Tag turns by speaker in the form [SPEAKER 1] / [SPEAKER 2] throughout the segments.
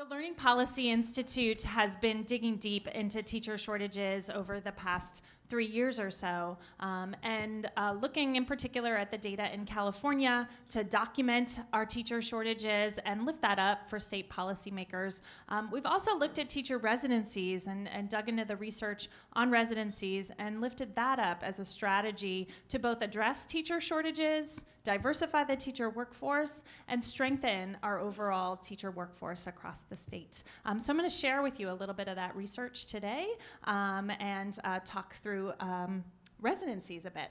[SPEAKER 1] The Learning Policy Institute has been digging deep into teacher shortages over the past three years or so, um, and uh, looking in particular at the data in California to document our teacher shortages and lift that up for state policymakers. Um, we've also looked at teacher residencies and, and dug into the research on residencies and lifted that up as a strategy to both address teacher shortages, diversify the teacher workforce, and strengthen our overall teacher workforce across the state. Um, so I'm going to share with you a little bit of that research today um, and uh, talk through um, residencies a bit.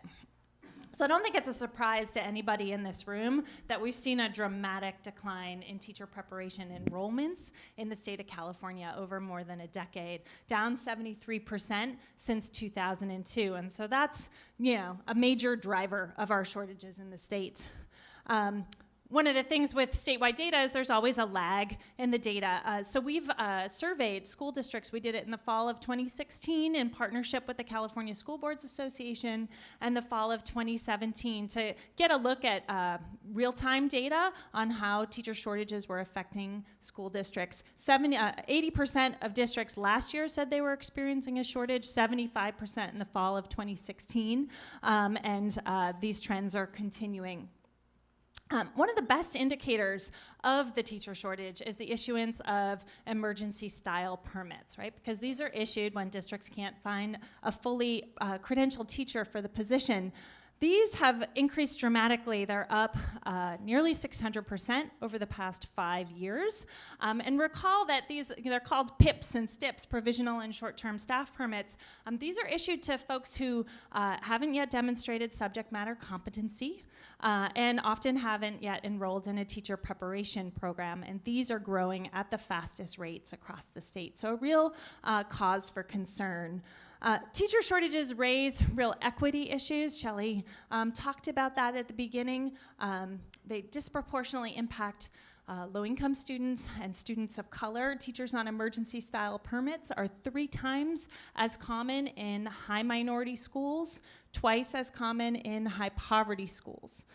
[SPEAKER 1] So I don't think it's a surprise to anybody in this room that we've seen a dramatic decline in teacher preparation enrollments in the state of California over more than a decade, down 73% since 2002. And so that's, you know, a major driver of our shortages in the state. Um, one of the things with statewide data is there's always a lag in the data. Uh, so we've uh, surveyed school districts. We did it in the fall of 2016 in partnership with the California School Boards Association and the fall of 2017 to get a look at uh, real-time data on how teacher shortages were affecting school districts. 80% uh, of districts last year said they were experiencing a shortage, 75% in the fall of 2016, um, and uh, these trends are continuing. Um, one of the best indicators of the teacher shortage is the issuance of emergency style permits, right? Because these are issued when districts can't find a fully uh, credentialed teacher for the position. These have increased dramatically. They're up uh, nearly 600% over the past five years. Um, and recall that these, they're called PIPs and STIPs, provisional and short-term staff permits. Um, these are issued to folks who uh, haven't yet demonstrated subject matter competency uh, and often haven't yet enrolled in a teacher preparation program. And these are growing at the fastest rates across the state. So a real uh, cause for concern. Uh, teacher shortages raise real equity issues. Shelley um, talked about that at the beginning. Um, they disproportionately impact uh, low-income students and students of color. Teachers on emergency style permits are three times as common in high minority schools, twice as common in high poverty schools.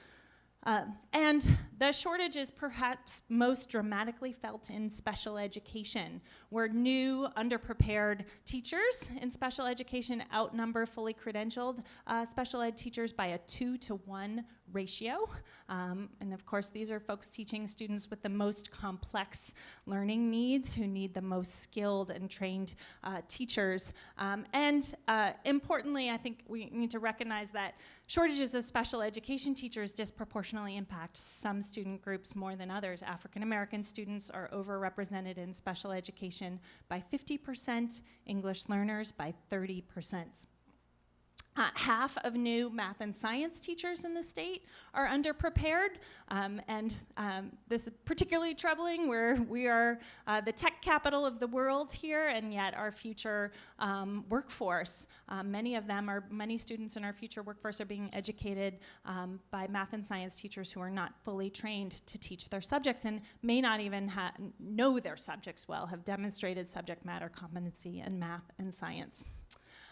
[SPEAKER 1] Uh, and the shortage is perhaps most dramatically felt in special education, where new, underprepared teachers in special education outnumber fully credentialed uh, special ed teachers by a two to one ratio. Um, and of course, these are folks teaching students with the most complex learning needs who need the most skilled and trained uh, teachers. Um, and uh, importantly, I think we need to recognize that shortages of special education teachers disproportionately impact some student groups more than others. African American students are overrepresented in special education by 50%, English learners by 30%. Uh, half of new math and science teachers in the state are underprepared, um, and um, this is particularly troubling where we are uh, the tech capital of the world here, and yet our future um, workforce, um, many of them are, many students in our future workforce are being educated um, by math and science teachers who are not fully trained to teach their subjects and may not even know their subjects well, have demonstrated subject matter competency in math and science.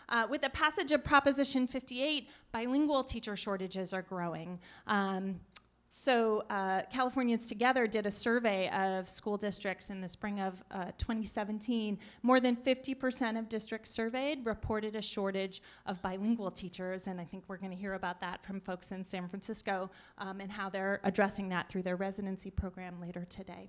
[SPEAKER 1] Uh, with the passage of Proposition 58, bilingual teacher shortages are growing. Um, so uh, Californians Together did a survey of school districts in the spring of uh, 2017. More than 50% of districts surveyed reported a shortage of bilingual teachers, and I think we're going to hear about that from folks in San Francisco um, and how they're addressing that through their residency program later today.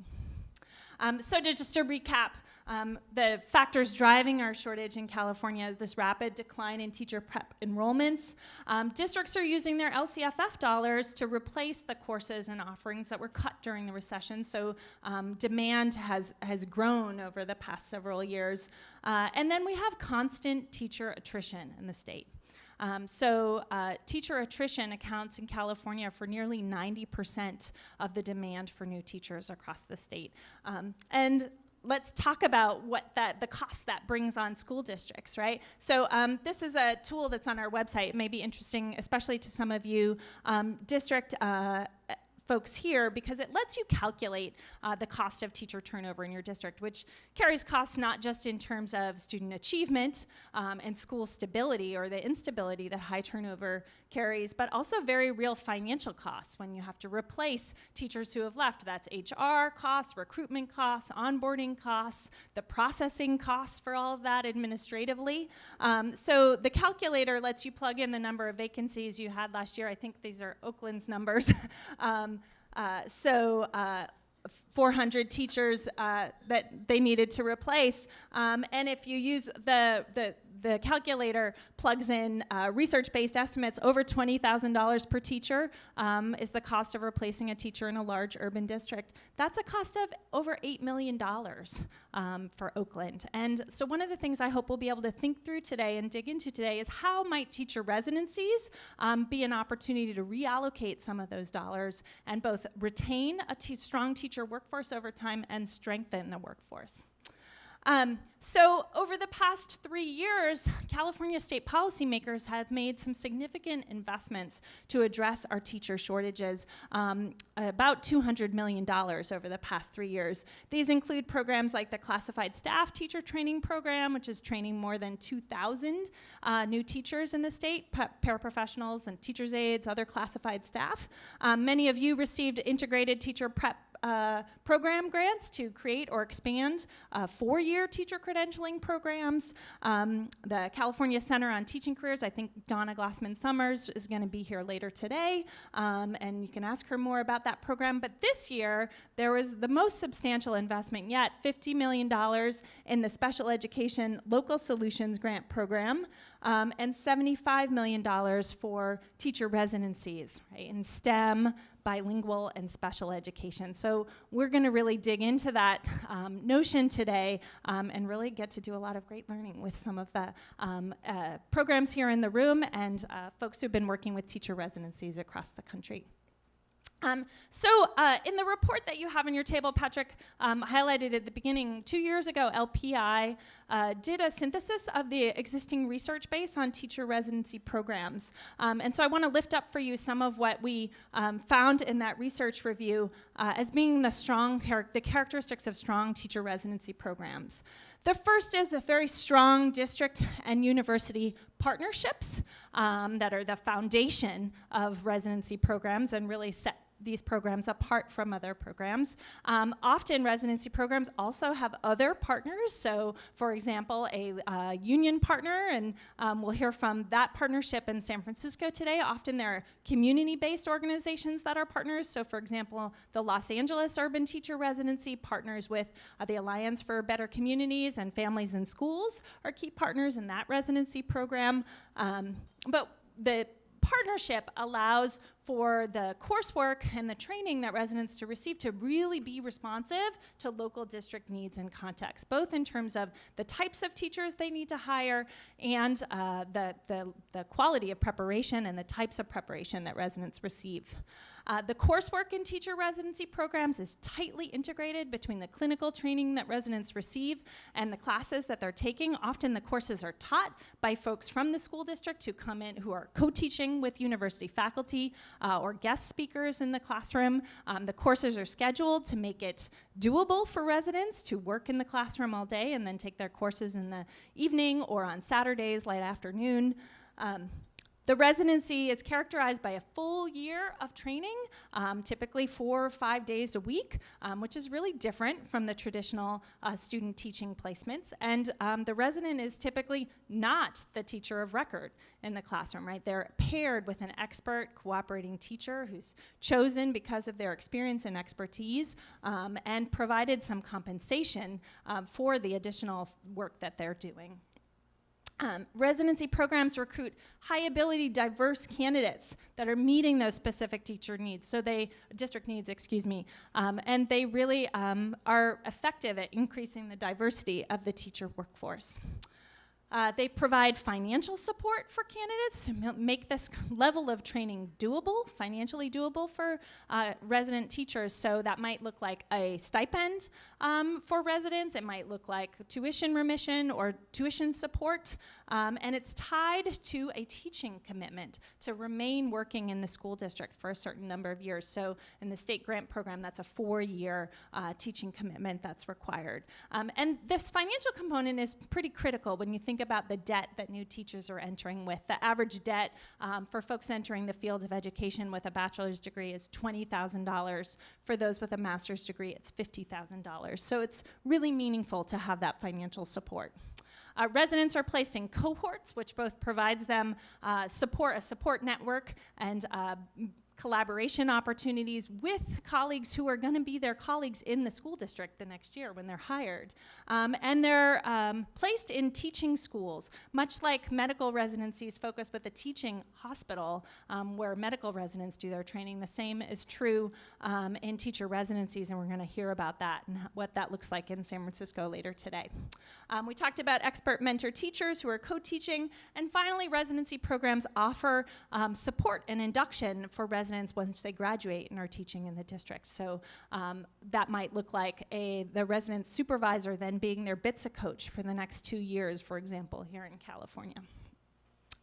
[SPEAKER 1] Um, so to, just to recap, um, the factors driving our shortage in California, this rapid decline in teacher prep enrollments. Um, districts are using their LCFF dollars to replace the courses and offerings that were cut during the recession, so um, demand has, has grown over the past several years. Uh, and then we have constant teacher attrition in the state. Um, so uh, teacher attrition accounts in California for nearly 90% of the demand for new teachers across the state. Um, and let's talk about what that the cost that brings on school districts, right? So um, this is a tool that's on our website. It may be interesting, especially to some of you. Um, district uh, folks here because it lets you calculate uh, the cost of teacher turnover in your district, which carries costs not just in terms of student achievement um, and school stability or the instability that high turnover carries, but also very real financial costs when you have to replace teachers who have left. That's HR costs, recruitment costs, onboarding costs, the processing costs for all of that administratively. Um, so the calculator lets you plug in the number of vacancies you had last year. I think these are Oakland's numbers. um, uh, so uh, 400 teachers uh, that they needed to replace. Um, and if you use the, the, the calculator plugs in uh, research-based estimates over $20,000 per teacher um, is the cost of replacing a teacher in a large urban district. That's a cost of over $8 million um, for Oakland. And so one of the things I hope we'll be able to think through today and dig into today is how might teacher residencies um, be an opportunity to reallocate some of those dollars and both retain a strong teacher workforce over time and strengthen the workforce. Um, so over the past three years, California state policymakers have made some significant investments to address our teacher shortages, um, about $200 million over the past three years. These include programs like the Classified Staff Teacher Training Program, which is training more than 2,000 uh, new teachers in the state, paraprofessionals and teacher's aides, other classified staff. Um, many of you received integrated teacher prep uh, program grants to create or expand uh, four-year teacher credentialing programs. Um, the California Center on Teaching Careers, I think Donna Glassman Summers is going to be here later today, um, and you can ask her more about that program. But this year, there was the most substantial investment yet, $50 million in the Special Education Local Solutions Grant Program um, and $75 million for teacher residencies right, in STEM, bilingual, and special education. So we're going to really dig into that um, notion today um, and really get to do a lot of great learning with some of the um, uh, programs here in the room and uh, folks who've been working with teacher residencies across the country. Um, so uh, in the report that you have on your table, Patrick um, highlighted at the beginning, two years ago, LPI uh, did a synthesis of the existing research base on teacher residency programs. Um, and so I want to lift up for you some of what we um, found in that research review uh, as being the strong char the characteristics of strong teacher residency programs. The first is a very strong district and university partnerships um, that are the foundation of residency programs and really set these programs apart from other programs. Um, often residency programs also have other partners. So for example, a uh, union partner, and um, we'll hear from that partnership in San Francisco today. Often there are community-based organizations that are partners. So for example, the Los Angeles Urban Teacher Residency partners with uh, the Alliance for Better Communities and Families in Schools are key partners in that residency program. Um, but the partnership allows for the coursework and the training that residents to receive to really be responsive to local district needs and context, both in terms of the types of teachers they need to hire and uh, the, the, the quality of preparation and the types of preparation that residents receive. Uh, the coursework in teacher residency programs is tightly integrated between the clinical training that residents receive and the classes that they're taking. Often the courses are taught by folks from the school district who come in who are co-teaching with university faculty uh, or guest speakers in the classroom. Um, the courses are scheduled to make it doable for residents to work in the classroom all day and then take their courses in the evening or on Saturdays, late afternoon. Um, the residency is characterized by a full year of training, um, typically four or five days a week, um, which is really different from the traditional uh, student teaching placements. And um, the resident is typically not the teacher of record in the classroom, right? They're paired with an expert cooperating teacher who's chosen because of their experience and expertise um, and provided some compensation um, for the additional work that they're doing. Um, residency programs recruit high ability, diverse candidates that are meeting those specific teacher needs, so they, district needs, excuse me, um, and they really um, are effective at increasing the diversity of the teacher workforce. Uh, they provide financial support for candidates to make this level of training doable, financially doable for uh, resident teachers. So that might look like a stipend um, for residents, it might look like tuition remission or tuition support, um, and it's tied to a teaching commitment to remain working in the school district for a certain number of years. So in the state grant program, that's a four year uh, teaching commitment that's required. Um, and this financial component is pretty critical when you think about the debt that new teachers are entering with. The average debt um, for folks entering the field of education with a bachelor's degree is $20,000. For those with a master's degree, it's $50,000. So it's really meaningful to have that financial support. Uh, residents are placed in cohorts, which both provides them uh, support, a support network, and uh, collaboration opportunities with colleagues who are going to be their colleagues in the school district the next year when they're hired. Um, and they're um, placed in teaching schools, much like medical residencies focus with a teaching hospital um, where medical residents do their training. The same is true um, in teacher residencies, and we're going to hear about that and what that looks like in San Francisco later today. Um, we talked about expert mentor teachers who are co-teaching, and finally, residency programs offer support and induction for residents residents once they graduate and are teaching in the district. So um, that might look like a the resident supervisor then being their BTSA coach for the next two years, for example, here in California.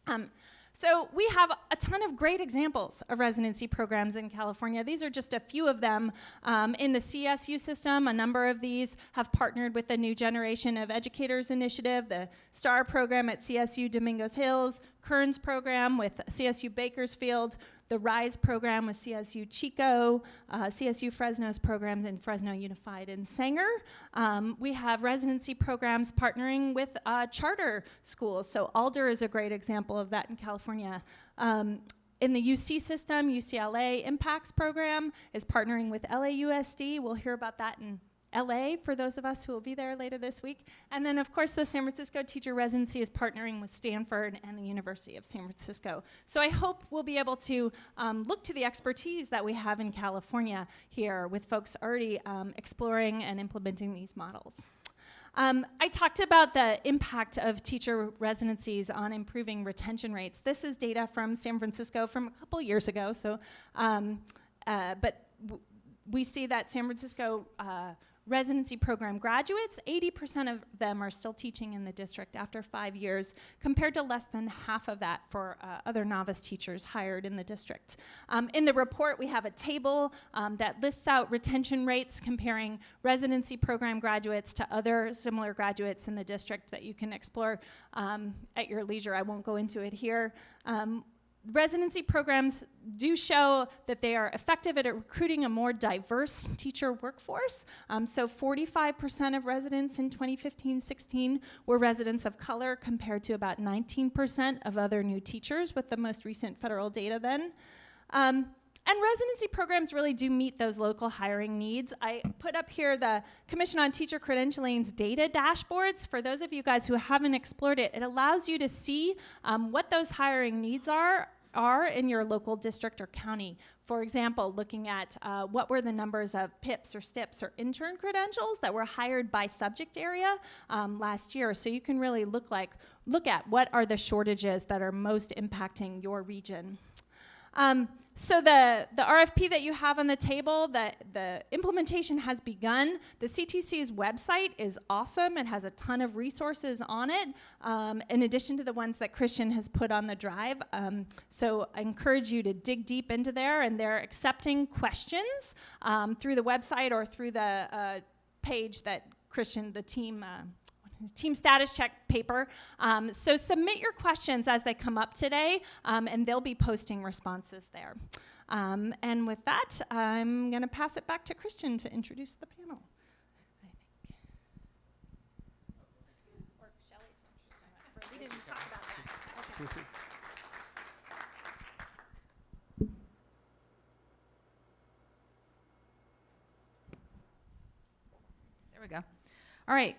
[SPEAKER 1] Um, so we have a ton of great examples of residency programs in California. These are just a few of them. Um, in the CSU system, a number of these have partnered with the New Generation of Educators Initiative, the STAR program at CSU Dominguez Hills, Kearns program with CSU Bakersfield, the RISE program with CSU Chico, uh, CSU Fresno's programs in Fresno Unified and Sanger. Um, we have residency programs partnering with uh, charter schools. So Alder is a great example of that in California. Um, in the UC system, UCLA Impacts program is partnering with LAUSD. We'll hear about that in LA for those of us who will be there later this week. And then, of course, the San Francisco Teacher Residency is partnering with Stanford and the University of San Francisco. So I hope we'll be able to um, look to the expertise that we have in California here with folks already um, exploring and implementing these models. Um, I talked about the impact of teacher residencies on improving retention rates. This is data from San Francisco from a couple years ago. So, um, uh, but we see that San Francisco uh, residency program graduates, 80% of them are still teaching in the district after five years, compared to less than half of that for uh, other novice teachers hired in the district. Um, in the report, we have a table um, that lists out retention rates comparing residency program graduates to other similar graduates in the district that you can explore um, at your leisure. I won't go into it here. Um, residency programs do show that they are effective at recruiting a more diverse teacher workforce. Um, so 45% of residents in 2015-16 were residents of color compared to about 19% of other new teachers with the most recent federal data then. Um, and residency programs really do meet those local hiring needs. I put up here the Commission on Teacher Credentialing's data dashboards. For those of you guys who haven't explored it, it allows you to see um, what those hiring needs are are in your local district or county. For example, looking at uh, what were the numbers of PIPs or STIPs or intern credentials that were hired by subject area um, last year. So you can really look like look at what are the shortages that are most impacting your region. Um, so the, the RFP that you have on the table, the, the implementation has begun. The CTC's website is awesome. It has a ton of resources on it, um, in addition to the ones that Christian has put on the drive. Um, so I encourage you to dig deep into there, and they're accepting questions um, through the website or through the uh, page that Christian, the team, uh, team status check paper. Um, so submit your questions as they come up today, um, and they'll be posting responses there. Um, and with that, I'm going to pass it back to Christian to introduce the panel.
[SPEAKER 2] There we go. All right.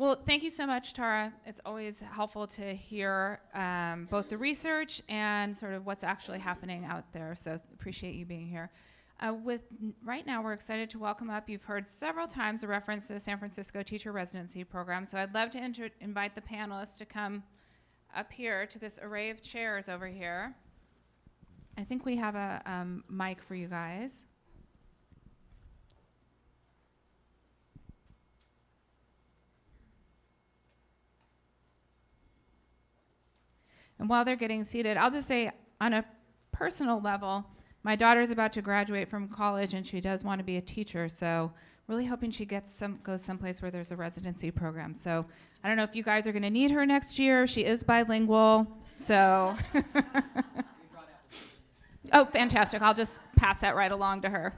[SPEAKER 2] Well, thank you so much, Tara. It's always helpful to hear um, both the research and sort of what's actually happening out there. So appreciate you being here. Uh, with right now, we're excited to welcome up. You've heard several times a reference to the San Francisco Teacher Residency Program. So I'd love to invite the panelists to come up here to this array of chairs over here. I think we have a um, mic for you guys. And while they're getting seated, I'll just say on a personal level, my daughter's about to graduate from college and she does want to be a teacher. So really hoping she gets some goes someplace where there's a residency program. So I don't know if you guys are going to need her next year. She is bilingual. So Oh, fantastic. I'll just pass that right along to her.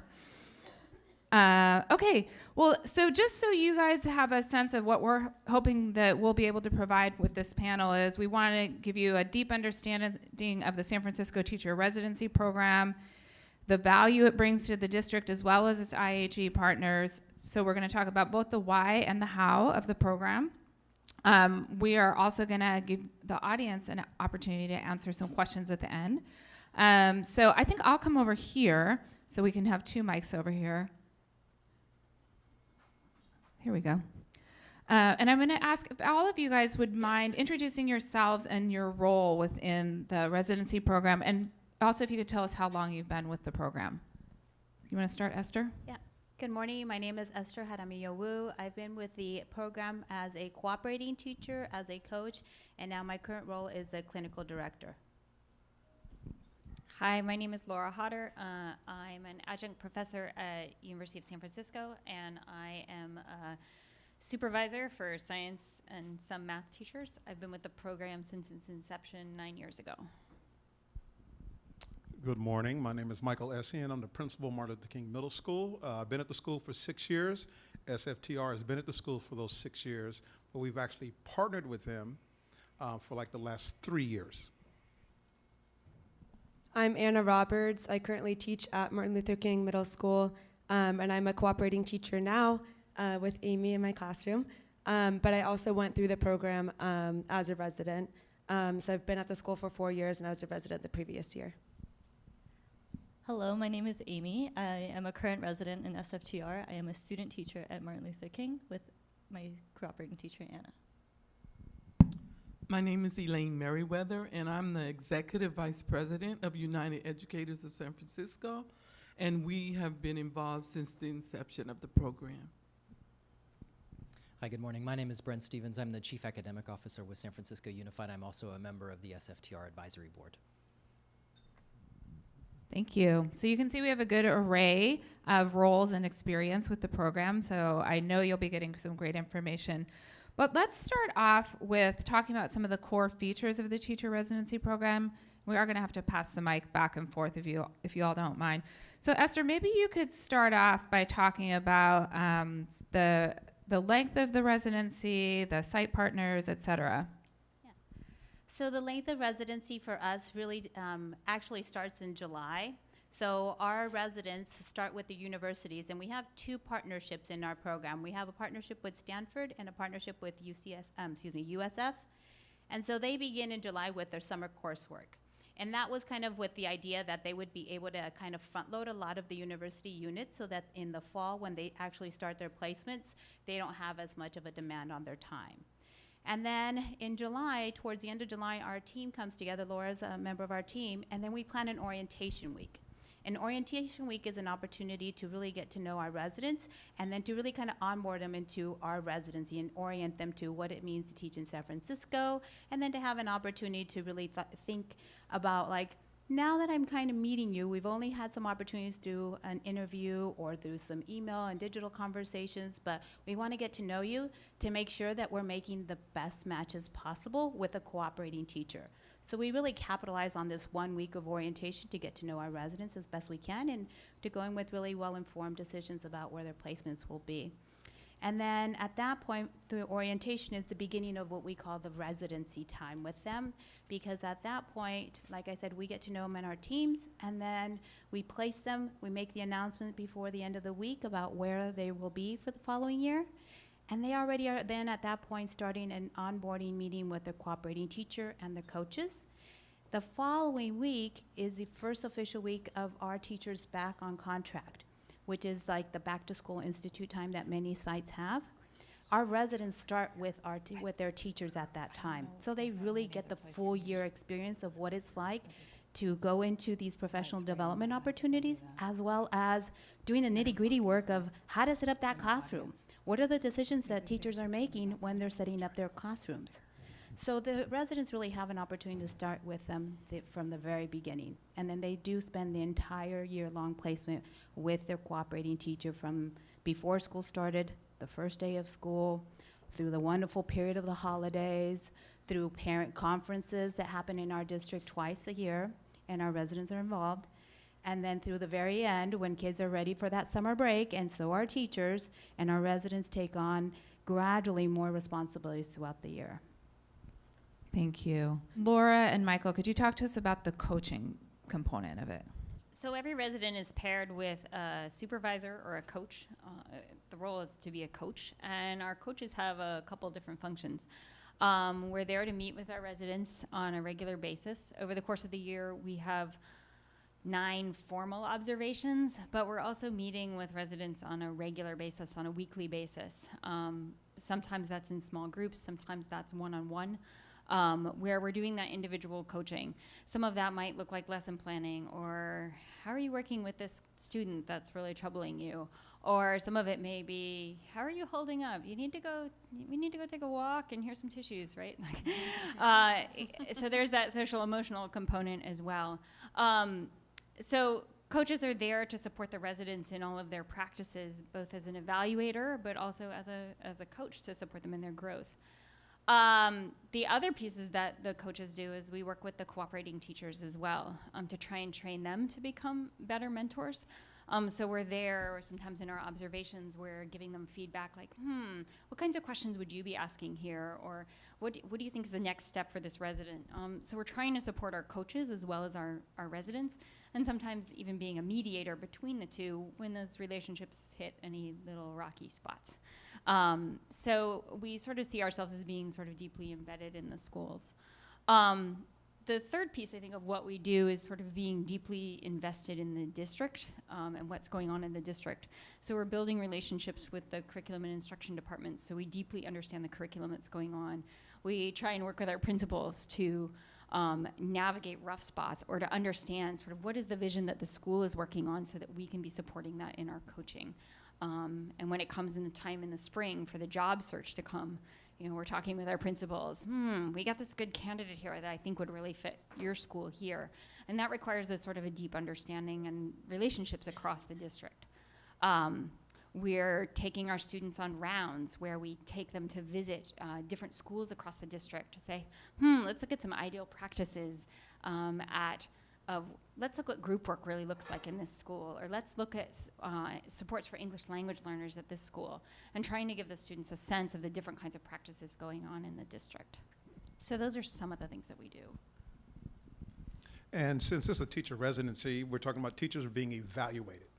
[SPEAKER 2] Uh, okay, well, so just so you guys have a sense of what we're hoping that we'll be able to provide with this panel is we want to give you a deep understanding of the San Francisco Teacher Residency Program, the value it brings to the district as well as its IHE partners. So we're going to talk about both the why and the how of the program. Um, we are also going to give the audience an opportunity to answer some questions at the end. Um, so I think I'll come over here so we can have two mics over here. Here we go. Uh, and I'm going to ask if all of you guys would mind introducing yourselves and your role within the residency program, and also if you could tell us how long you've been with the program. You want to start, Esther? Yeah.
[SPEAKER 3] Good morning. My name is Esther Haramiyowu. I've been with the program as a cooperating teacher, as a coach, and now my current role is the clinical director.
[SPEAKER 4] Hi, my name is Laura Hodder. Uh, I'm an adjunct professor at University of San Francisco, and I am a supervisor for science and some math teachers. I've been with the program since its inception nine years ago.
[SPEAKER 5] Good morning. My name is Michael Essien. I'm the principal of Martin Luther King Middle School. Uh, I've been at the school for six years. SFTR has been at the school for those six years, but we've actually partnered with them uh, for like the last three years.
[SPEAKER 6] I'm Anna Roberts. I currently teach at Martin Luther King Middle School, um, and I'm a cooperating teacher now uh, with Amy in my classroom. Um, but I also went through the program um, as a resident. Um, so I've been at the school for four years, and I was a resident the previous year.
[SPEAKER 7] Hello, my name is Amy. I am a current resident in SFTR. I am a student teacher at Martin Luther King with my cooperating teacher, Anna.
[SPEAKER 8] My name is Elaine Merriweather, and I'm the Executive Vice President of United Educators of San Francisco, and we have been involved since the inception of the program.
[SPEAKER 9] Hi, good morning. My name is Brent Stephens. I'm the Chief Academic Officer with San Francisco Unified. I'm also a member of the SFTR Advisory Board.
[SPEAKER 2] Thank you. So you can see we have a good array of roles and experience with the program. So I know you'll be getting some great information. But let's start off with talking about some of the core features of the teacher residency program. We are going to have to pass the mic back and forth if you if you all don't mind. So Esther, maybe you could start off by talking about um, the the length of the residency, the site partners, et cetera.
[SPEAKER 3] So the length of residency for us really um, actually starts in July. So our residents start with the universities, and we have two partnerships in our program. We have a partnership with Stanford and a partnership with UCS, um, excuse me, USF. And so they begin in July with their summer coursework. And that was kind of with the idea that they would be able to kind of front load a lot of the university units so that in the fall, when they actually start their placements, they don't have as much of a demand on their time. And then in July, towards the end of July, our team comes together. Laura's a member of our team, and then we plan an orientation week. And orientation week is an opportunity to really get to know our residents and then to really kind of onboard them into our residency and orient them to what it means to teach in San Francisco and then to have an opportunity to really th- think about like now that I'm kind of meeting you, we've only had some opportunities do an interview or through some email and digital conversations, but we want to get to know you to make sure that we're making the best matches possible with a cooperating teacher. So we really capitalize on this one week of orientation to get to know our residents as best we can and to go in with really well-informed decisions about where their placements will be. And then at that point, the orientation is the beginning of what we call the residency time with them, because at that point, like I said, we get to know them in our teams, and then we place them, we make the announcement before the end of the week about where they will be for the following year. And they already are then at that point starting an onboarding meeting with the cooperating teacher and the coaches. The following week is the first official week of our teachers back on contract, which is like the back to school institute time that many sites have. Our residents start with our with their teachers at that time, so they really get the full year experience of what it's like to go into these professional development opportunities, as well as doing the nitty gritty work of how to set up that classroom. What are the decisions that teachers are making when they're setting up their classrooms? So the residents really have an opportunity to start with them th- from the very beginning. And then they do spend the entire year-long placement with their cooperating teacher from before school started, the first day of school, through the wonderful period of the holidays, through parent conferences that happen in our district twice a year, and our residents are involved. And then through the very end, when kids are ready for that summer break, and so are teachers, and our residents take on gradually more responsibilities throughout the year.
[SPEAKER 2] Thank you. Laura and Michael, could you talk to us about the coaching component of it?
[SPEAKER 4] So every resident is paired with a supervisor or a coach. Uh, the role is to be a coach, and our coaches have a couple different functions. Um, we're there to meet with our residents on a regular basis. Over the course of the year, we have nine formal observations, but we're also meeting with residents on a regular basis, on a weekly basis. Um, sometimes that's in small groups, sometimes that's one on one. Um, where we're doing that individual coaching. Some of that might look like lesson planning, or how are you working with this student that's really troubling you? Or some of it may be, how are you holding up? You need to go, we need to go take a walk and here's some tissues, right? uh, so there's that social emotional component as well. Um, so coaches are there to support the residents in all of their practices, both as an evaluator, but also as a, as a coach to support them in their growth. Um, the other pieces that the coaches do is we work with the cooperating teachers as well um, to try and train them to become better mentors. Um, so we're there, or sometimes in our observations, we're giving them feedback like, hmm, what kinds of questions would you be asking here? Or what, what do you think is the next step for this resident? Um, so we're trying to support our coaches as well as our, our residents, and sometimes even being a mediator between the two when those relationships hit any little rocky spots. Um, so we sort of see ourselves as being sort of deeply embedded in the schools. Um, the third piece, I think, of what we do is sort of being deeply invested in the district um, and what's going on in the district. So we're building relationships with the curriculum and instruction departments so we deeply understand the curriculum that's going on. We try and work with our principals to um, navigate rough spots or to understand sort of what is the vision that the school is working on so that we can be supporting that in our coaching. Um, and when it comes in the time in the spring for the job search to come, you know, we're talking with our principals. Hmm, we got this good candidate here that I think would really fit your school here, and that requires a sort of a deep understanding and relationships across the district. Um, we're taking our students on rounds where we take them to visit uh, different schools across the district to say, hmm, let's look at some ideal practices um, at of let's look what group work really looks like in this school, or let's look at uh, supports for English language learners at this school, and trying to give the students a sense of the different kinds of practices going on in the district. So those are some of the things that we do.
[SPEAKER 5] And since this is a teacher residency, we're talking about teachers being evaluated?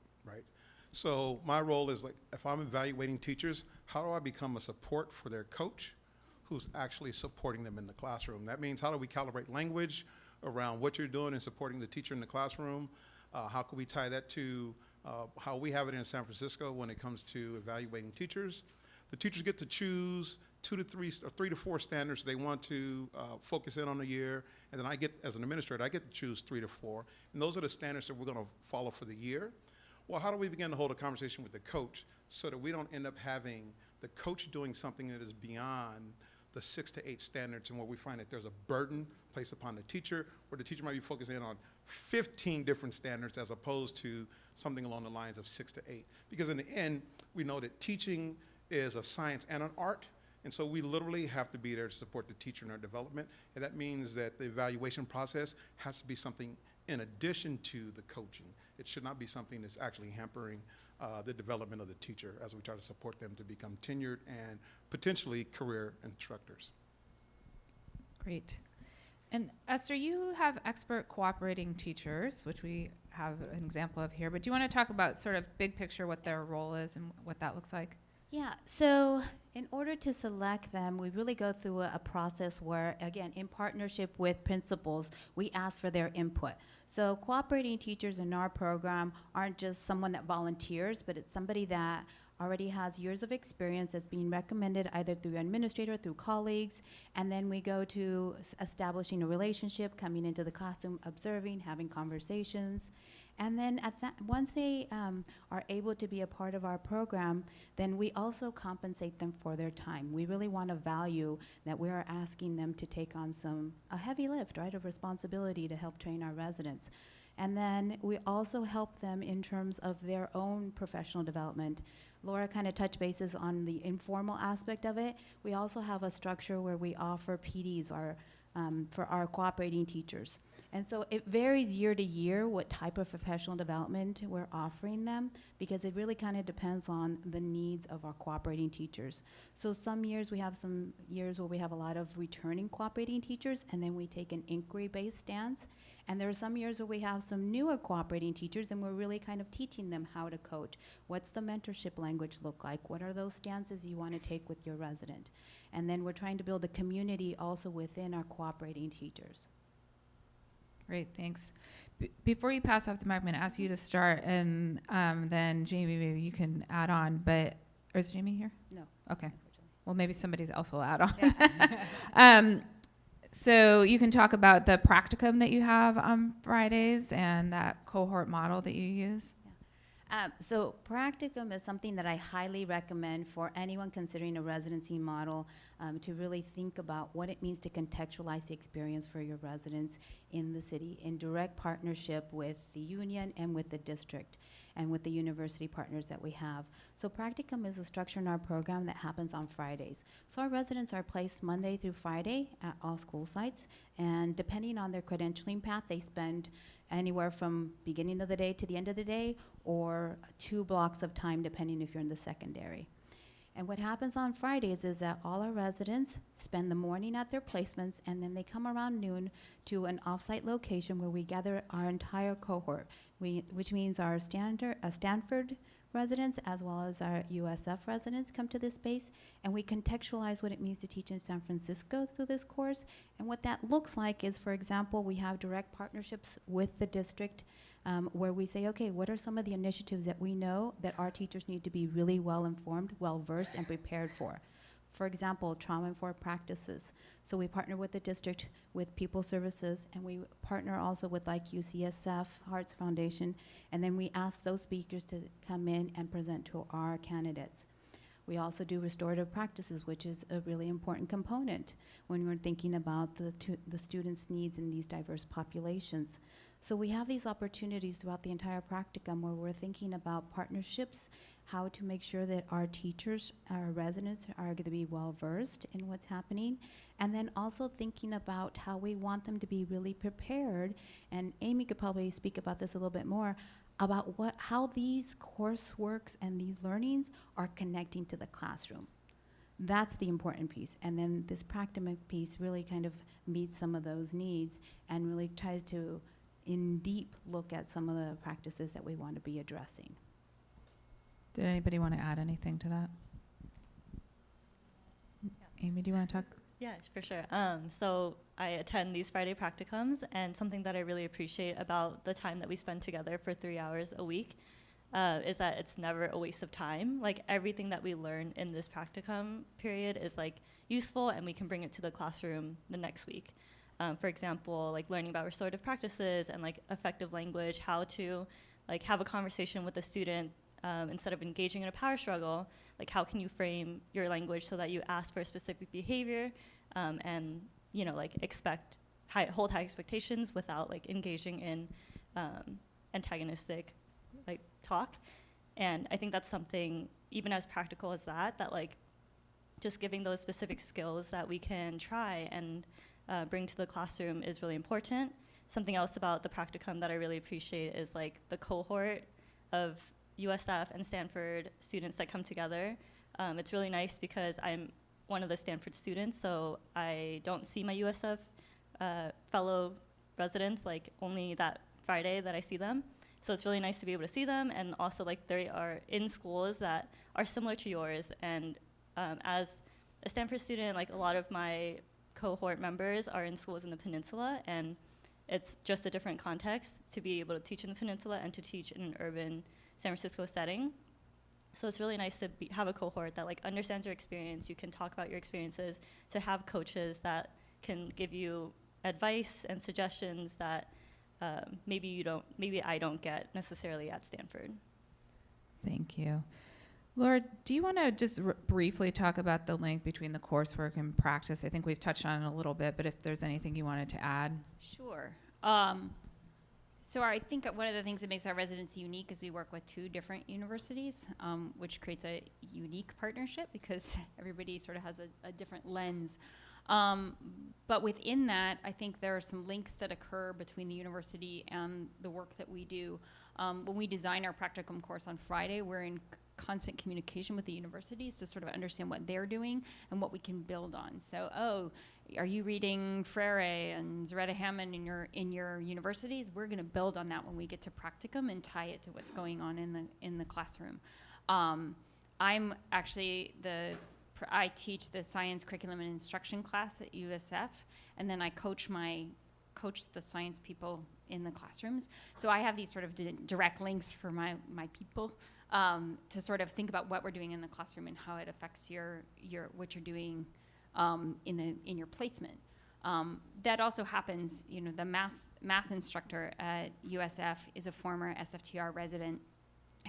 [SPEAKER 5] So my role is like, if I'm evaluating teachers, how do I become a support for their coach who's actually supporting them in the classroom? That means how do we calibrate language around what you're doing and supporting the teacher in the classroom? Uh, how can we tie that to uh, how we have it in San Francisco when it comes to evaluating teachers? The teachers get to choose two to three, or three to four standards they want to uh, focus in on a year, and then I get, as an administrator, I get to choose three to four, and those are the standards that we're going to follow for the year. Well, how do we begin to hold a conversation with the coach so that we don't end up having the coach doing something that is beyond the six to eight standards and where we find that there's a burden placed upon the teacher, where the teacher might be focusing on 15 different standards as opposed to something along the lines of six to eight. Because in the end, we know that teaching is a science and an art, and so we literally have to be there to support the teacher in their development, and that means that the evaluation process has to be something in addition to the coaching. It should not be something that's actually hampering uh, the development of the teacher as we try to support them to become tenured and potentially career instructors.
[SPEAKER 2] Great. And Esther, you have expert cooperating teachers, which we have an example of here, but do you want to talk about sort of big picture what their role is and what that looks like?
[SPEAKER 3] Yeah, so In order to select them, we really go through a, a process where, again, in partnership with principals, we ask for their input. So cooperating teachers in our program aren't just someone that volunteers, but it's somebody that already has years of experience that's being recommended either through administrator, through colleagues, and then we go to establishing a relationship, coming into the classroom, observing, having conversations. And then at that, once they um, are able to be a part of our program, then we also compensate them for their time. We really want to value that we are asking them to take on some, a heavy lift, right, of responsibility to help train our residents. And then we also help them in terms of their own professional development. Laura kind of touched bases on the informal aspect of it. We also have a structure where we offer PDs our, um, for our cooperating teachers. And so it varies year to year what type of professional development we're offering them because it really kind of depends on the needs of our cooperating teachers. So some years we have some years where we have a lot of returning cooperating teachers and then we take an inquiry-based stance. And there are some years where we have some newer cooperating teachers and we're really kind of teaching them how to coach. What's the mentorship language look like? What are those stances you want to take with your resident? And then we're trying to build a community also within our cooperating teachers.
[SPEAKER 2] Great, thanks. B- before you pass off the mic, I'm going to ask you to start, and um, then Jamie, maybe you can add on. But is Jamie here?
[SPEAKER 3] No.
[SPEAKER 2] Okay. Well, maybe somebody else will add on. um, so you can talk about the practicum that you have on Fridays and that cohort model that you use.
[SPEAKER 3] Um, so practicum is something that I highly recommend for anyone considering a residency model um, to really think about what it means to contextualize the experience for your residents in the city in direct partnership with the union and with the district and with the university partners that we have. So practicum is a structure in our program that happens on Fridays. So our residents are placed Monday through Friday at all school sites and depending on their credentialing path, they spend anywhere from beginning of the day to the end of the day or two blocks of time depending if you're in the secondary. And what happens on Fridays is that all our residents spend the morning at their placements and then they come around noon to an offsite location where we gather our entire cohort, we, which means our uh, Stanford residents as well as our USF residents come to this space and we contextualize what it means to teach in San Francisco through this course. And what that looks like is, for example, we have direct partnerships with the district um, where we say, okay, what are some of the initiatives that we know that our teachers need to be really well informed, well versed, and prepared for? For example, trauma informed practices. So we partner with the district, with People Services, and we partner also with like UCSF, Hearts Foundation, and then we ask those speakers to come in and present to our candidates. We also do restorative practices, which is a really important component when we're thinking about the, the students' needs in these diverse populations. So we have these opportunities throughout the entire practicum where we're thinking about partnerships, how to make sure that our teachers, our residents are going to be well versed in what's happening, and then also thinking about how we want them to be really prepared. And Amy could probably speak about this a little bit more about what how these courseworks and these learnings are connecting to the classroom. That's the important piece. And then this practicum piece really kind of meets some of those needs and really tries to in deep look at some of the practices that we want to be addressing.
[SPEAKER 2] Did anybody want to add anything to that? Amy, do you want to talk?
[SPEAKER 7] Yeah, for sure. Um, so I attend these Friday practicums, and something that I really appreciate about the time that we spend together for three hours a week uh, is that it's never a waste of time. Like everything that we learn in this practicum period is like useful, and we can bring it to the classroom the next week. Um, for example, like learning about restorative practices and like effective language, how to like have a conversation with a student um, instead of engaging in a power struggle, like how can you frame your language so that you ask for a specific behavior um, and you know like expect high, hold high expectations without like engaging in um, antagonistic like talk. And I think that's something even as practical as that that like just giving those specific skills that we can try and uh, bring to the classroom is really important. Something else about the practicum that I really appreciate is like the cohort of USF and Stanford students that come together. Um, it's really nice because I'm one of the Stanford students, so I don't see my USF uh, fellow residents like only that Friday that I see them. So it's really nice to be able to see them, and also like they are in schools that are similar to yours, and Um, as a Stanford student, like a lot of my cohort members are in schools in the peninsula, and it's just a different context to be able to teach in the peninsula and to teach in an urban San Francisco setting. So it's really nice to be, have a cohort that like understands your experience. You can talk about your experiences. To have coaches that can give you advice and suggestions that um, maybe you don't, maybe I don't get necessarily at Stanford.
[SPEAKER 2] Thank you. Laura, do you want to just briefly talk about the link between the coursework and practice? I think we've touched on it a little bit, but if there's anything you wanted to add.
[SPEAKER 4] Sure. Um, so I think one of the things that makes our residency unique is we work with two different universities, um, which creates a unique partnership because everybody sort of has a, a different lens. Um, but within that, I think there are some links that occur between the university and the work that we do. Um, when we design our practicum course on Friday, we're in constant communication with the universities to sort of understand what they're doing and what we can build on. So, oh, are you reading Freire and Zaretta Hammond in your in your universities? We're going to build on that when we get to practicum and tie it to what's going on in the in the classroom. Um, I'm actually the I teach the science curriculum and instruction class at USF, and then I coach my coach the science people in the classrooms. So I have these sort of di- direct links for my my people um, to sort of think about what we're doing in the classroom and how it affects your your what you're doing um, in the in your placement. Um, that also happens. You know, the math math instructor at USF is a former SFTR resident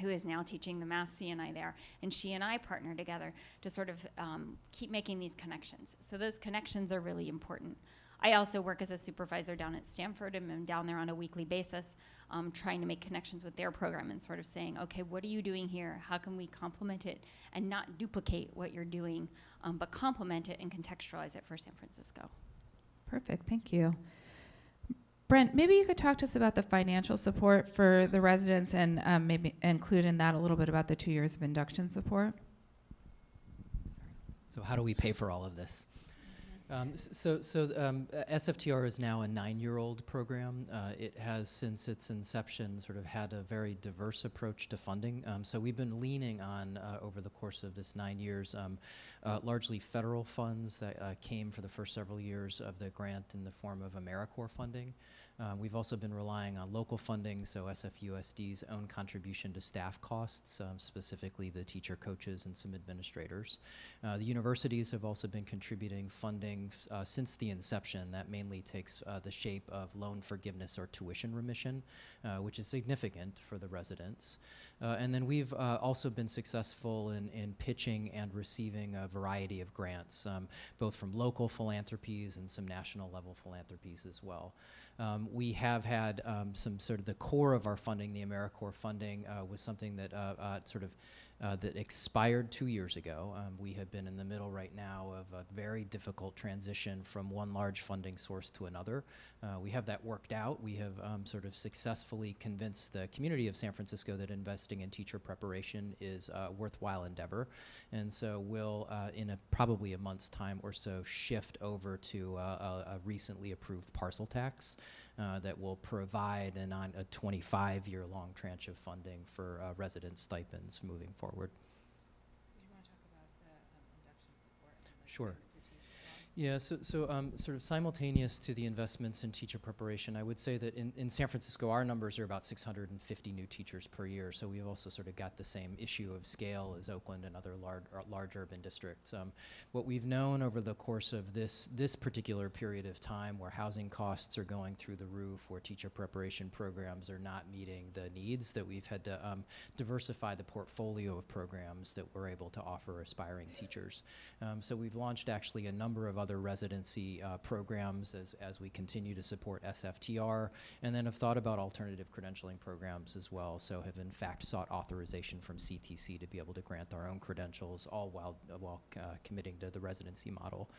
[SPEAKER 4] who is now teaching the math CNI there, and she and I partner together to sort of um, keep making these connections. So those connections are really important. I also work as a supervisor down at Stanford and I'm down there on a weekly basis, um, trying to make connections with their program and sort of saying, okay, what are you doing here? How can we complement it and not duplicate what you're doing, um, but complement it and contextualize it for San Francisco?
[SPEAKER 2] Perfect. Thank you. Brent, maybe you could talk to us about the financial support for the residents and um, maybe include in that a little bit about the two years of induction support.
[SPEAKER 9] So how do we pay for all of this? Um, so, so um, SFTR is now a nine-year-old program. Uh, it has, since its inception, sort of had a very diverse approach to funding. Um, so we've been leaning on, uh, over the course of this nine years, um, uh, largely federal funds that uh, came for the first several years of the grant in the form of AmeriCorps funding. Uh, we've also been relying on local funding, so SFUSD's own contribution to staff costs, um, specifically the teacher coaches and some administrators. Uh, the universities have also been contributing funding uh, since the inception. That mainly takes uh, the shape of loan forgiveness or tuition remission, uh, which is significant for the residents. Uh, and then we've uh, also been successful in, in pitching and receiving a variety of grants, um, both from local philanthropies and some national level philanthropies as well. Um, we have had um, some sort of the core of our funding, the AmeriCorps funding, uh, was something that uh, uh, sort of uh, that expired two years ago. Um, we have been in the middle right now of a very difficult transition from one large funding source to another. Uh, we have that worked out. We have um, sort of successfully convinced the community of San Francisco that investing in teacher preparation is a worthwhile endeavor. And so we'll, uh, in a, probably a month's time or so, shift over to uh, a, a recently approved parcel tax uh, that will provide an on, a 25-year-long tranche of funding for uh, resident stipends moving forward. Sure. Yeah, so, so um, sort of simultaneous to the investments in teacher preparation, I would say that in, in San Francisco, our numbers are about 650 new teachers per year. So we've also sort of got the same issue of scale as Oakland and other large, large urban districts. Um, what we've known over the course of this, this particular period of time where housing costs are going through the roof, where teacher preparation programs are not meeting the needs, that we've had to um, diversify the portfolio of programs that we're able to offer aspiring teachers. Um, so we've launched actually a number of other residency uh, programs as, as we continue to support SFTR, and then have thought about alternative credentialing programs as well. So have in fact sought authorization from CTC to be able to grant our own credentials, all while, uh, while committing to the residency model.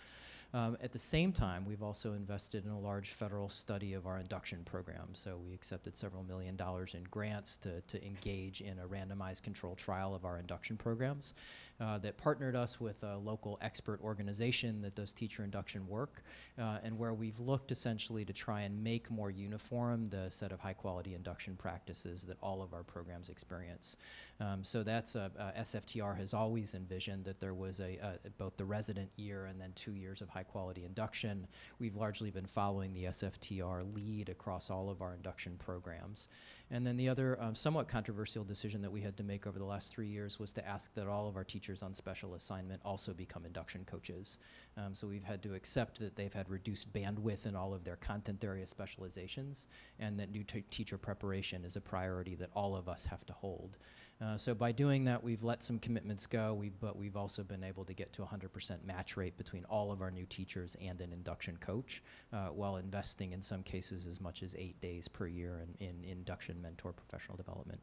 [SPEAKER 9] Um, at the same time, we've also invested in a large federal study of our induction program. So we accepted several million dollars in grants to, to engage in a randomized control trial of our induction programs uh, that partnered us with a local expert organization that does teacher induction work uh, and where we've looked essentially to try and make more uniform the set of high quality induction practices that all of our programs experience. Um, so that's a, uh, SFTR has always envisioned that there was a, uh, both the resident year and then two years of high quality induction. We've largely been following the SFTR lead across all of our induction programs. And then the other um, somewhat controversial decision that we had to make over the last three years was to ask that all of our teachers on special assignment also become induction coaches. Um, so we've had to accept that they've had reduced bandwidth in all of their content area specializations and that new teacher preparation is a priority that all of us have to hold. Uh, so by doing that, we've let some commitments go, we, but we've also been able to get to 100% match rate between all of our new teachers and an induction coach, uh, while investing in some cases as much as eight days per year in, in induction mentor professional development.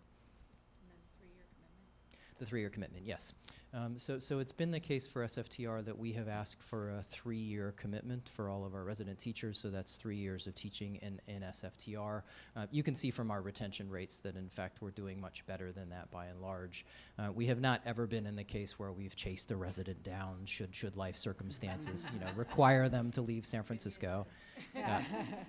[SPEAKER 9] The three-year commitment, yes. Um, so, so it's been the case for SFTR that we have asked for a three-year commitment for all of our resident teachers. So that's three years of teaching in, in SFTR. Uh, you can see from our retention rates that, in fact, we're doing much better than that by and large. Uh, we have not ever been in the case where we've chased a resident down should should life circumstances, you know, require them to leave San Francisco. Yeah,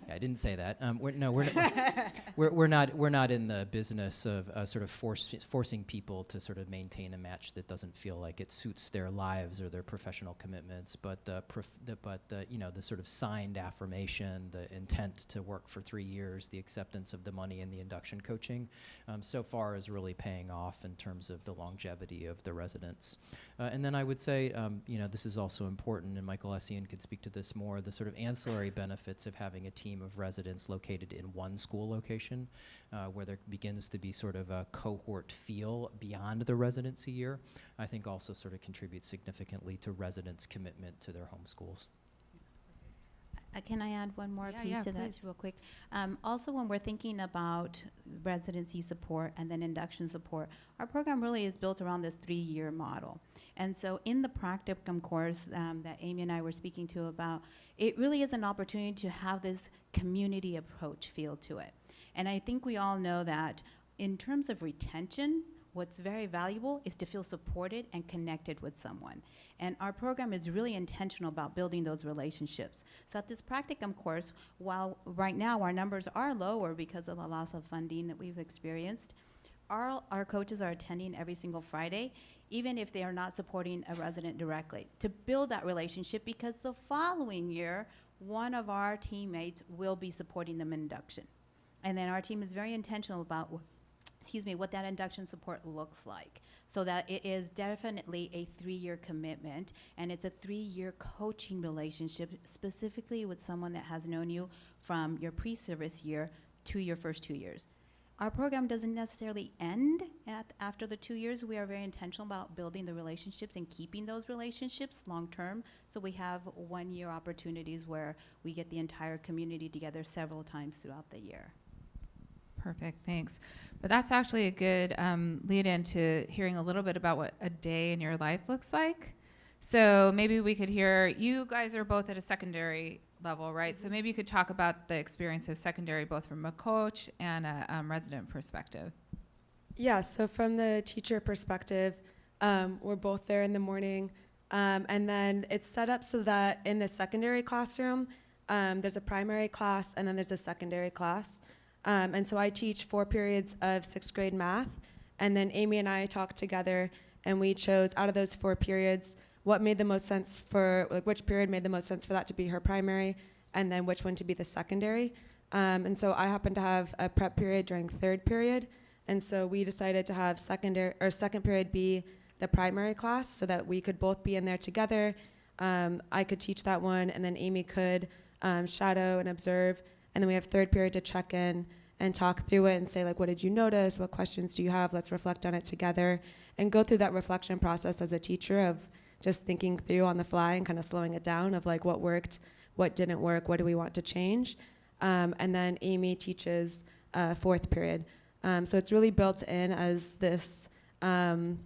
[SPEAKER 9] yeah, I didn't say that. Um, we're, no, we're, we're, we're not we're not in the business of uh, sort of force, forcing people to sort of maintain a match that doesn't feel like it suits their lives or their professional commitments. But the, the but the you know the sort of signed affirmation, the intent to work for three years, the acceptance of the money and the induction coaching, um, so far is really paying off in terms of the longevity of the residents. Uh, and then I would say, um, you know, this is also important, and Michael Essien could speak to this more. The sort of ancillary benefits of having a team of residents located in one school location, uh, where there begins to be sort of a cohort feel beyond the residency year, I think also sort of contributes significantly to residents' commitment to their home schools.
[SPEAKER 3] Uh, Can I add one more
[SPEAKER 2] Yeah,
[SPEAKER 3] piece
[SPEAKER 2] yeah,
[SPEAKER 3] to that, real quick? Um, also, when we're thinking about residency support and then induction support, our program really is built around this three-year model. And so, in the practicum course um, that Amy and I were speaking to about, it really is an opportunity to have this community approach feel to it. And I think we all know that in terms of retention, what's very valuable is to feel supported and connected with someone. And our program is really intentional about building those relationships. So at this practicum course, while right now our numbers are lower because of the loss of funding that we've experienced, our, our coaches are attending every single Friday, even if they are not supporting a resident directly, to build that relationship because the following year, one of our teammates will be supporting them in induction. And then our team is very intentional about excuse me, what that induction support looks like. So that it is definitely a three-year commitment, and it's a three-year coaching relationship, specifically with someone that has known you from your pre-service year to your first two years. Our program doesn't necessarily end at, after the two years. We are very intentional about building the relationships and keeping those relationships long-term. So we have one-year opportunities where we get the entire community together several times throughout the year.
[SPEAKER 2] Perfect, thanks. But that's actually a good um, lead into hearing a little bit about what a day in your life looks like. So maybe we could hear, you guys are both at a secondary level, right? So maybe you could talk about the experience of secondary, both from a coach and a um, resident perspective.
[SPEAKER 6] Yeah, so from the teacher perspective, um, we're both there in the morning. Um, and then it's set up so that in the secondary classroom, um, there's a primary class and then there's a secondary class. Um, and so I teach four periods of sixth grade math. And then Amy and I talked together and we chose out of those four periods what made the most sense for, like, which period made the most sense for that to be her primary and then which one to be the secondary. Um, and so I happened to have a prep period during third period. And so we decided to have secondary or second period be the primary class so that we could both be in there together. Um, I could teach that one, and then Amy could um, shadow and observe. And then we have third period to check in and talk through it and say, like, what did you notice? What questions do you have? Let's reflect on it together and go through that reflection process as a teacher of just thinking through on the fly and kind of slowing it down of like what worked, what didn't work, what do we want to change. Um, and then Amy teaches uh, fourth period. Um, so it's really built in as this um,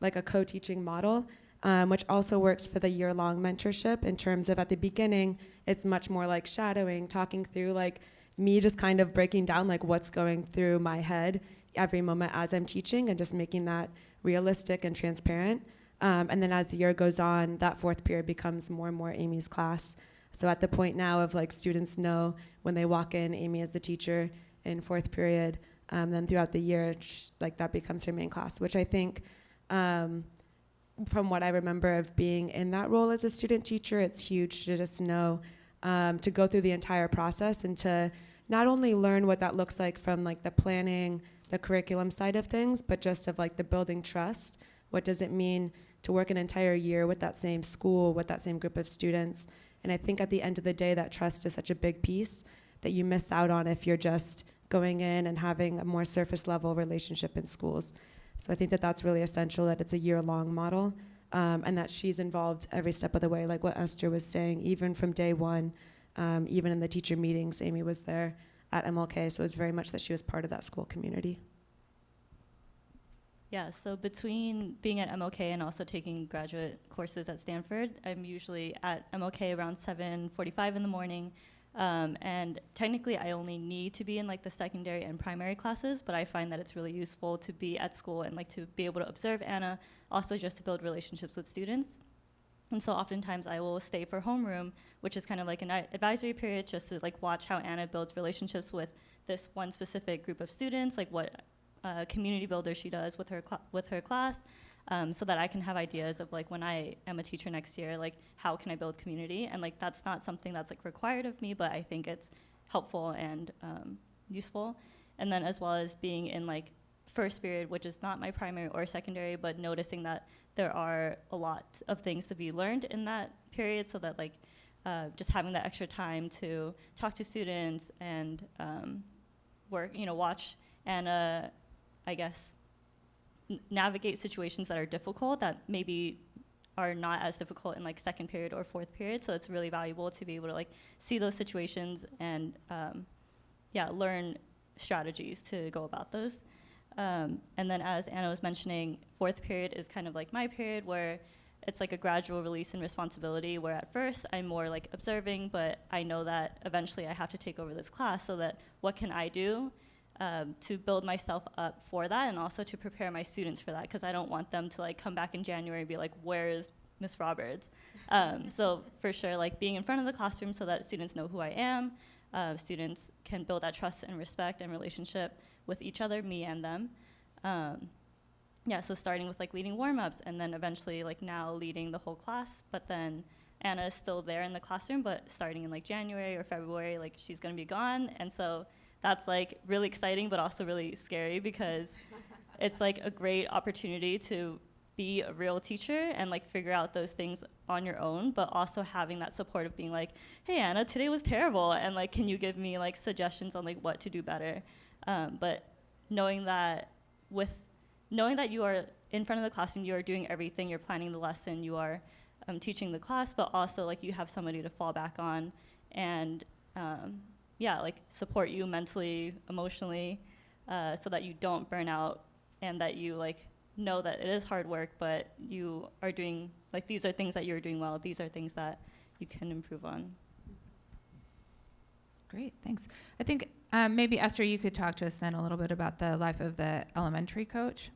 [SPEAKER 6] like a co-teaching model. um, which also works for the year long mentorship in terms of at the beginning, it's much more like shadowing, talking through like me just kind of breaking down like what's going through my head every moment as I'm teaching and just making that realistic and transparent. Um, and then as the year goes on, that fourth period becomes more and more Amy's class. So at the point now of like students know when they walk in, Amy is the teacher in fourth period. Um, then throughout the year, like that becomes her main class, which I think, um, from what I remember of being in that role as a student teacher, it's huge to just know um, to go through the entire process and to not only learn what that looks like from like the planning, the curriculum side of things, but just of like the building trust. What does it mean to work an entire year with that same school, with that same group of students? And I think at the end of the day, that trust is such a big piece that you miss out on if you're just going in and having a more surface level relationship in schools. So I think that that's really essential that it's a year long model um, and that she's involved every step of the way, like what Esther was saying, even from day one, um, even in the teacher meetings, Amy was there at MLK, so it was very much that she was part of that school community.
[SPEAKER 7] Yeah, so between being at MLK and also taking graduate courses at Stanford, I'm usually at MLK around 7:45 in the morning. Um, and technically, I only need to be in like the secondary and primary classes, but I find that it's really useful to be at school and like to be able to observe Anna, also just to build relationships with students. And so oftentimes I will stay for homeroom, which is kind of like an advisory period, just to like watch how Anna builds relationships with this one specific group of students, like what uh, community builder she does with her with her class, um, so that I can have ideas of like when I am a teacher next year, like how can I build community? And like that's not something that's like required of me, but I think it's helpful and um, useful. And then as well as being in like first period, which is not my primary or secondary, but noticing that there are a lot of things to be learned in that period, so that like uh, just having that extra time to talk to students and um, work, you know, watch and uh, I guess navigate situations that are difficult that maybe are not as difficult in like second period or fourth period. So it's really valuable to be able to like see those situations and um, yeah, learn strategies to go about those. Um, and then as Anna was mentioning, fourth period is kind of like my period where it's like a gradual release and responsibility where at first I'm more like observing, but I know that eventually I have to take over this class so that what can I do um, to build myself up for that and also to prepare my students for that because I don't want them to like come back in January and be like, where is Miss Roberts? Um, so for sure, like being in front of the classroom so that students know who I am, uh, students can build that trust and respect and relationship with each other, me and them. Um, yeah, so starting with like leading warm-ups and then eventually like now leading the whole class, but then Anna is still there in the classroom, but starting in like January or February, like she's gonna be gone. And so that's like really exciting, but also really scary because it's like a great opportunity to be a real teacher and like figure out those things on your own, but also having that support of being like, hey Anna, today was terrible, and like, can you give me like suggestions on like what to do better? Um, but knowing that with knowing that you are in front of the classroom, you are doing everything, you're planning the lesson, you are um, teaching the class, but also like you have somebody to fall back on and um, yeah, like support you mentally, emotionally, uh, so that you don't burn out and that you like know that it is hard work, but you are doing like these are things that you're doing well. These are things that you can improve on.
[SPEAKER 2] Great, thanks. I think um, maybe Esther, you could talk to us then a little bit about the life of the elementary coach.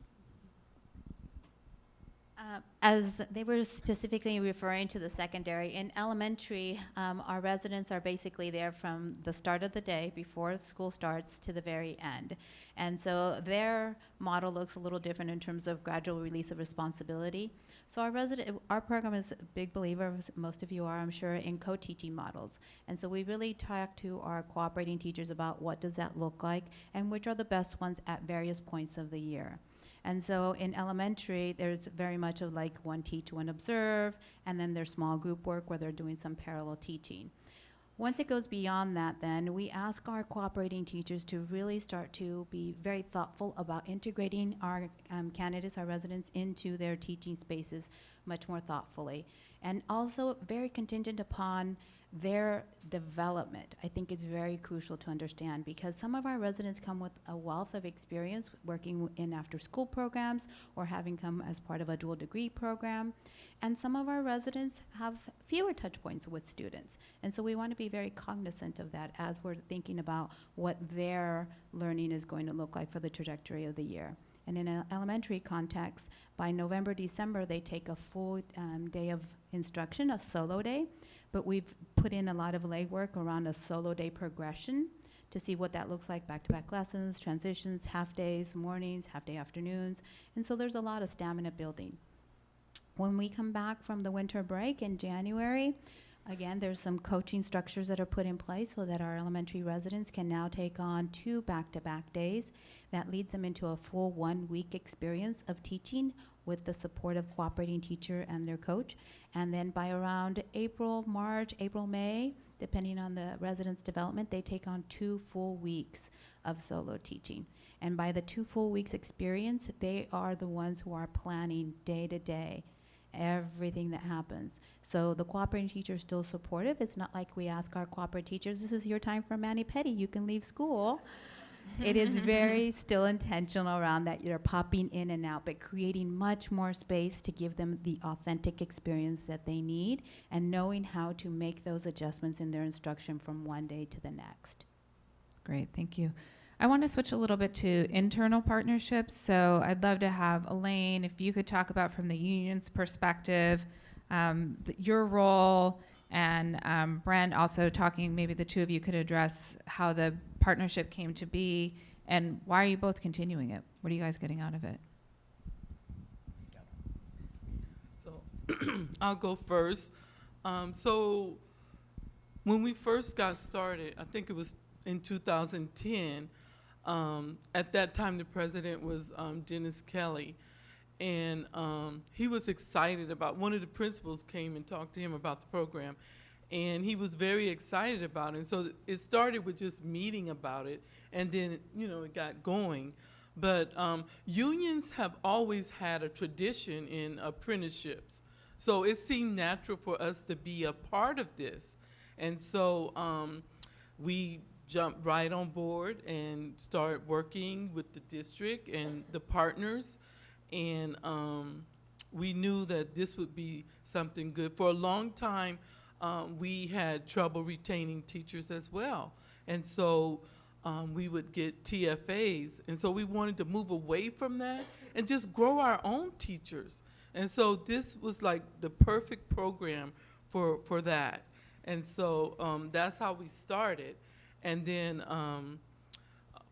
[SPEAKER 3] Uh, As they were specifically referring to the secondary, in elementary, um, our residents are basically there from the start of the day before school starts to the very end. And so their model looks a little different in terms of gradual release of responsibility. So our resident, our program is a big believer, most of you are, I'm sure, in co-teaching models. And so we really talk to our cooperating teachers about what does that look like and which are the best ones at various points of the year. And so in elementary, there's very much of like one teach, one observe, and then there's small group work where they're doing some parallel teaching. Once it goes beyond that, then we ask our cooperating teachers to really start to be very thoughtful about integrating our um, candidates, our residents, into their teaching spaces much more thoughtfully. And also very contingent upon their development, I think is very crucial to understand because some of our residents come with a wealth of experience working in after-school programs or having come as part of a dual degree program. And some of our residents have fewer touch points with students. And so we want to be very cognizant of that as we're thinking about what their learning is going to look like for the trajectory of the year. And in an elementary context, by November, December, they take a full um, day of instruction, a solo day. But we've put in a lot of legwork around a solo day progression to see what that looks like back-to-back lessons, transitions, half days, mornings, half day afternoons. And so there's a lot of stamina building. When we come back from the winter break in January, again, there's some coaching structures that are put in place so that our elementary residents can now take on two back-to-back days. That leads them into a full one-week experience of teaching with the support of cooperating teacher and their coach. And then by around April, March, April, May, depending on the resident's development, they take on two full weeks of solo teaching. And by the two full weeks experience, they are the ones who are planning day to day everything that happens. So the cooperating teacher is still supportive. It's not like we ask our cooperating teachers, this is your time for mani pedi, you can leave school. It is very still intentional around that you're popping in and out, but creating much more space to give them the authentic experience that they need and knowing how to make those adjustments in their instruction from one day to the next.
[SPEAKER 2] Great, thank you. I want to switch a little bit to internal partnerships. So I'd love to have Elaine, if you could talk about from the union's perspective, um, th- your role, and um, Brent also talking, maybe the two of you could address how the partnership came to be and why are you both continuing it? What are you guys getting out of it?
[SPEAKER 8] So I'll go first. Um, so when we first got started, I think it was in 2010. Um, at that time, the president was um, Dennis Kelly, and um, he was excited about. One of the principals came and talked to him about the program, and he was very excited about it. And so it started with just meeting about it, and then you know it got going. But um, unions have always had a tradition in apprenticeships. So it seemed natural for us to be a part of this. And so um, we jumped right on board and started working with the district and the partners. And um, we knew that this would be something good. For a long time, um, we had trouble retaining teachers as well. And so um, we would get TFAs. And so we wanted to move away from that and just grow our own teachers. And so this was like the perfect program for, for that. And so um, that's how we started. And then um,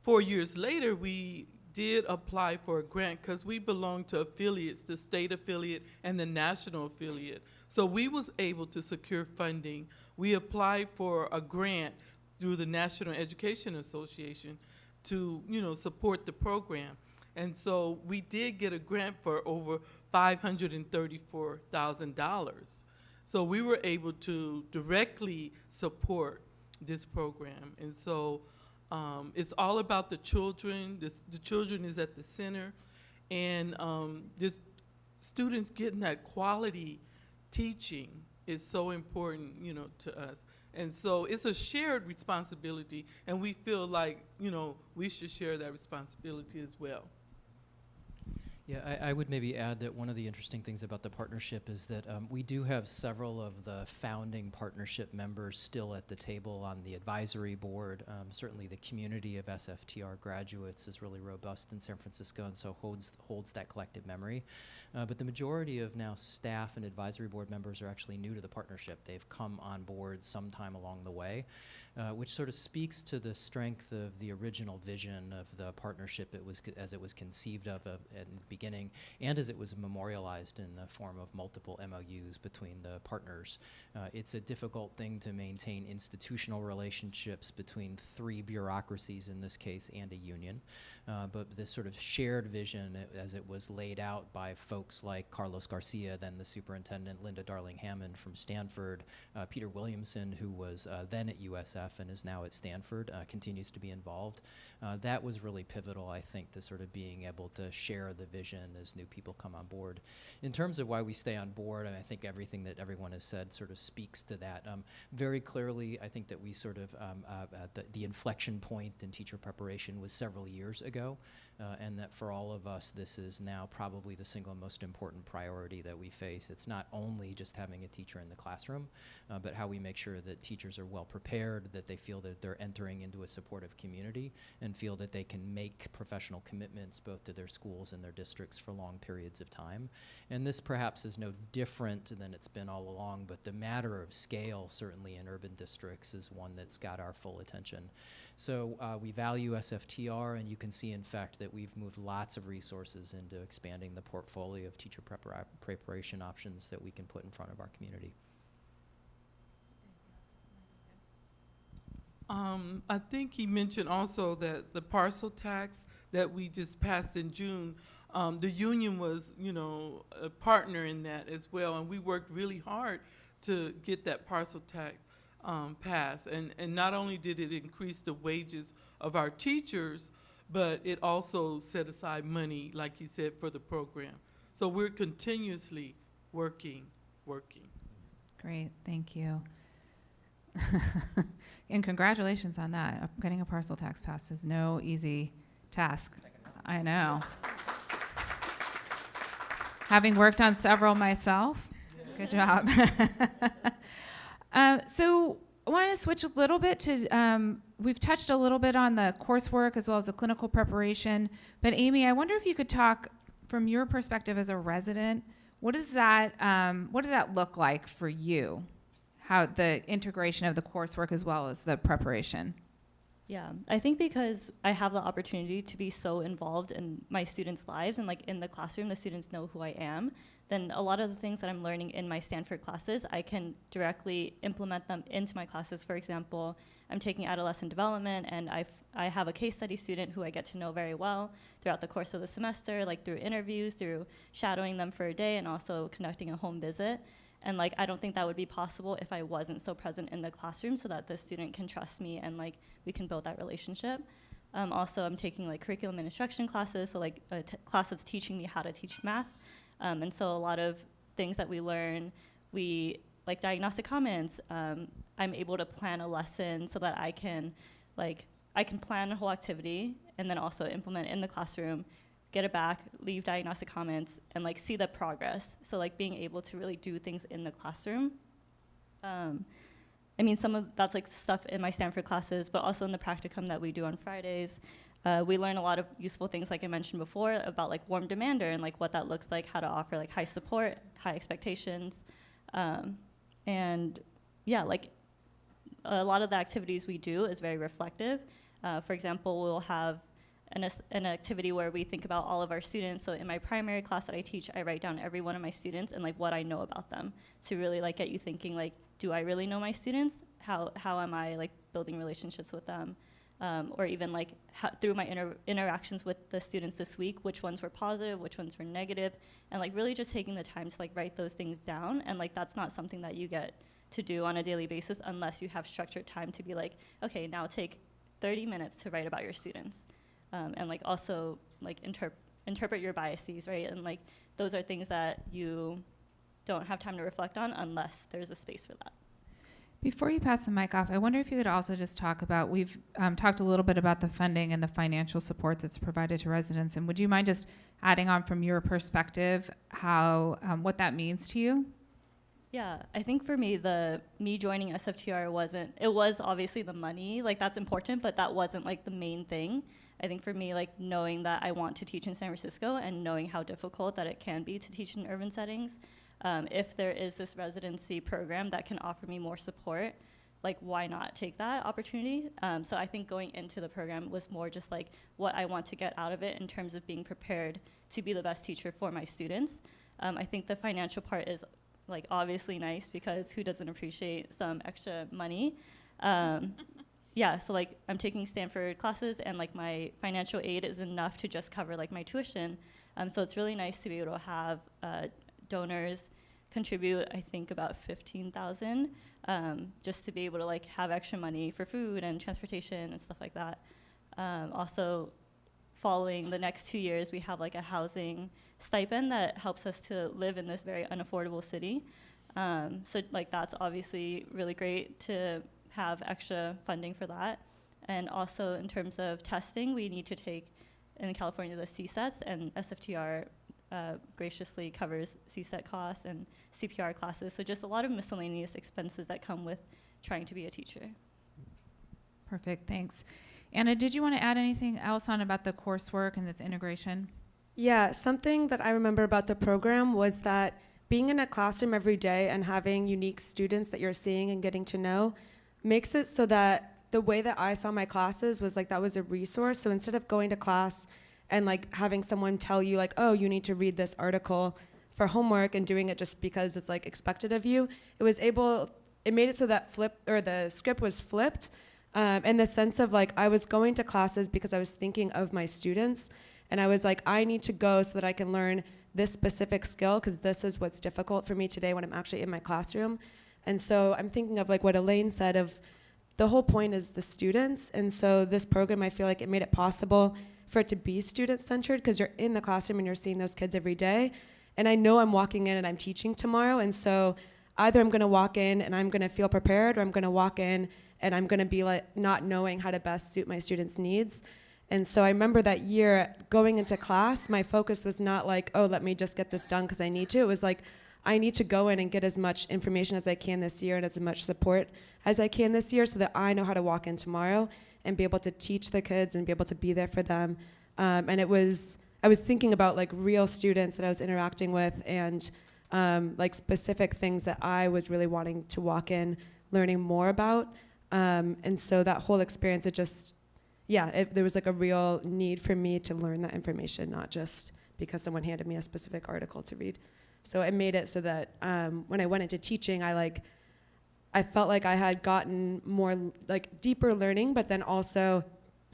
[SPEAKER 8] four years later, we did apply for a grant because we belong to affiliates, the state affiliate and the national affiliate. So we was able to secure funding. We applied for a grant through the National Education Association to, you know, support the program. And so we did get a grant for over $534,000. So we were able to directly support this program. And so um, it's all about the children. This, the children is at the center. And um, just students getting that quality teaching is so important, you know, to us. And so it's a shared responsibility, and we feel like, you know, we should share that responsibility as well.
[SPEAKER 9] Yeah, I, I would maybe add that one of the interesting things about the partnership is that um, we do have several of the founding partnership members still at the table on the advisory board. Um, certainly, the community of SFTR graduates is really robust in San Francisco, and so holds holds that collective memory. Uh, but the majority of now staff and advisory board members are actually new to the partnership. They've come on board sometime along the way, uh, which sort of speaks to the strength of the original vision of the partnership it was as it was conceived of in the beginning and as it was memorialized in the form of multiple MOUs between the partners. Uh, it's a difficult thing to maintain institutional relationships between three bureaucracies in this case and a union, uh, but this sort of shared vision as it was laid out by folks like Carlos Garcia, then the superintendent, Linda Darling Hammond from Stanford, uh, Peter Williamson, who was uh, then at USF and is now at Stanford, uh, continues to be involved. Uh, that was really pivotal, I think, to sort of being able to share the vision as new people come on board. In terms of why we stay on board, and I think everything that everyone has said sort of speaks to that. Um, very clearly, I think that we sort of, um, uh, the, the inflection point in teacher preparation was several years ago, uh, and that for all of us, this is now probably the single most important priority that we face. It's not only just having a teacher in the classroom, uh, but how we make sure that teachers are well prepared, that they feel that they're entering into a supportive community, and feel that they can make professional commitments both to their schools and their districts for long periods of time. And this perhaps is no different than it's been all along, but the matter of scale, certainly in urban districts, is one that's got our full attention. So uh, we value SFTR, and you can see, in fact, that we've moved lots of resources into expanding the portfolio of teacher prepara- preparation options that we can put in front of our community.
[SPEAKER 8] Um, I think he mentioned also that the parcel tax that we just passed in June, um, the union was, you know, a partner in that as well, and we worked really hard to get that parcel tax um, passed. And, and not only did it increase the wages of our teachers, but it also set aside money, like he said, for the program. So we're continuously working, working.
[SPEAKER 2] Great, thank you. and congratulations on that. Uh, Getting a parcel tax passed is no easy task. I know. Having worked on several myself, good job. uh, so I want to switch a little bit to. Um, we've touched a little bit on the coursework as well as the clinical preparation. But Amy, I wonder if you could talk from your perspective as a resident. What does that um, What does that look like for you? How the integration of the coursework as well as the preparation.
[SPEAKER 7] Yeah, I think because I have the opportunity to be so involved in my students' lives and like in the classroom, the students know who I am, then a lot of the things that I'm learning in my Stanford classes, I can directly implement them into my classes. For example, I'm taking adolescent development and I've, I have a case study student who I get to know very well throughout the course of the semester, like through interviews, through shadowing them for a day, and also conducting a home visit. And like, I don't think that would be possible if I wasn't so present in the classroom so that the student can trust me and like we can build that relationship. Um, also, I'm taking like curriculum and instruction classes, so like a t- class that's teaching me how to teach math. Um, and so a lot of things that we learn, we like diagnostic comments. Um, I'm able to plan a lesson so that I can like I can plan a whole activity and then also implement in the classroom get it back, leave diagnostic comments, and like see the progress. So like being able to really do things in the classroom. Um, I mean, some of that's like stuff in my Stanford classes, but also in the practicum that we do on Fridays. Uh, we learn a lot of useful things, like I mentioned before, about like warm demander and like what that looks like, how to offer like high support, high expectations, um, and yeah, like a lot of the activities we do is very reflective. Uh, for example, we'll have an, an activity where we think about all of our students. So in my primary class that I teach, I write down every one of my students and like what I know about them to really like get you thinking like, do I really know my students? How, how am I like building relationships with them? Um, or even like through my inter interactions with the students this week, which ones were positive, which ones were negative, and like really just taking the time to like write those things down. And like that's not something that you get to do on a daily basis unless you have structured time to be like, okay, now take 30 minutes to write about your students um, and like also like interp- interpret your biases, right? And like those are things that you don't have time to reflect on unless there's a space for that.
[SPEAKER 2] Before you pass the mic off, I wonder if you could also just talk about we've um, talked a little bit about the funding and the financial support that's provided to residents, and would you mind just adding on from your perspective how um, what that means to you?
[SPEAKER 7] Yeah, I think for me, the me joining SFTR wasn't. It was obviously the money, like that's important, but that wasn't like the main thing. I think for me, like knowing that I want to teach in San Francisco and knowing how difficult that it can be to teach in urban settings, um, if there is this residency program that can offer me more support, like why not take that opportunity? Um, so I think going into the program was more just like what I want to get out of it in terms of being prepared to be the best teacher for my students. Um, I think the financial part is like obviously nice because who doesn't appreciate some extra money? Um, yeah, so like I'm taking Stanford classes and like my financial aid is enough to just cover like my tuition. Um, so it's really nice to be able to have uh, donors contribute, I think about 15,000 um, just to be able to like have extra money for food and transportation and stuff like that. Um, also, following the next two years, we have like a housing stipend that helps us to live in this very unaffordable city. Um, so like that's obviously really great to have extra funding for that. And also in terms of testing, we need to take in California the CSETs and SFTR uh, graciously covers CSET costs and CPR classes. So just a lot of miscellaneous expenses that come with trying to be a teacher.
[SPEAKER 2] Perfect, thanks. Anna, did you want to add anything else on about the coursework and its integration?
[SPEAKER 6] Yeah, something that I remember about the program was that being in a classroom every day and having unique students that you're seeing and getting to know makes it so that the way that I saw my classes was like that was a resource. So instead of going to class and like having someone tell you like, "Oh, you need to read this article for homework" and doing it just because it's like expected of you, it was able it made it so that flip or the script was flipped um, in the sense of like I was going to classes because I was thinking of my students and I was like, I need to go so that I can learn this specific skill because this is what's difficult for me today when I'm actually in my classroom. And so I'm thinking of like what Elaine said of the whole point is the students. And so this program, I feel like it made it possible for it to be student centered because you're in the classroom and you're seeing those kids every day. And I know I'm walking in and I'm teaching tomorrow. And so either I'm going to walk in and I'm going to feel prepared or I'm going to walk in and I'm going to be like not knowing how to best suit my students' needs. And so I remember that year going into class, my focus was not like, oh, let me just get this done because I need to. It was like, I need to go in and get as much information as I can this year and as much support as I can this year so that I know how to walk in tomorrow and be able to teach the kids and be able to be there for them. Um, and it was, I was thinking about like real students that I was interacting with and um, like specific things that I was really wanting to walk in learning more about. Um, and so that whole experience, it just, yeah, it, there was like a real need for me to learn that information, not just because someone handed me a specific article to read. So it made it so that um, when I went into teaching, I like, I felt like I had gotten more like deeper learning, but then also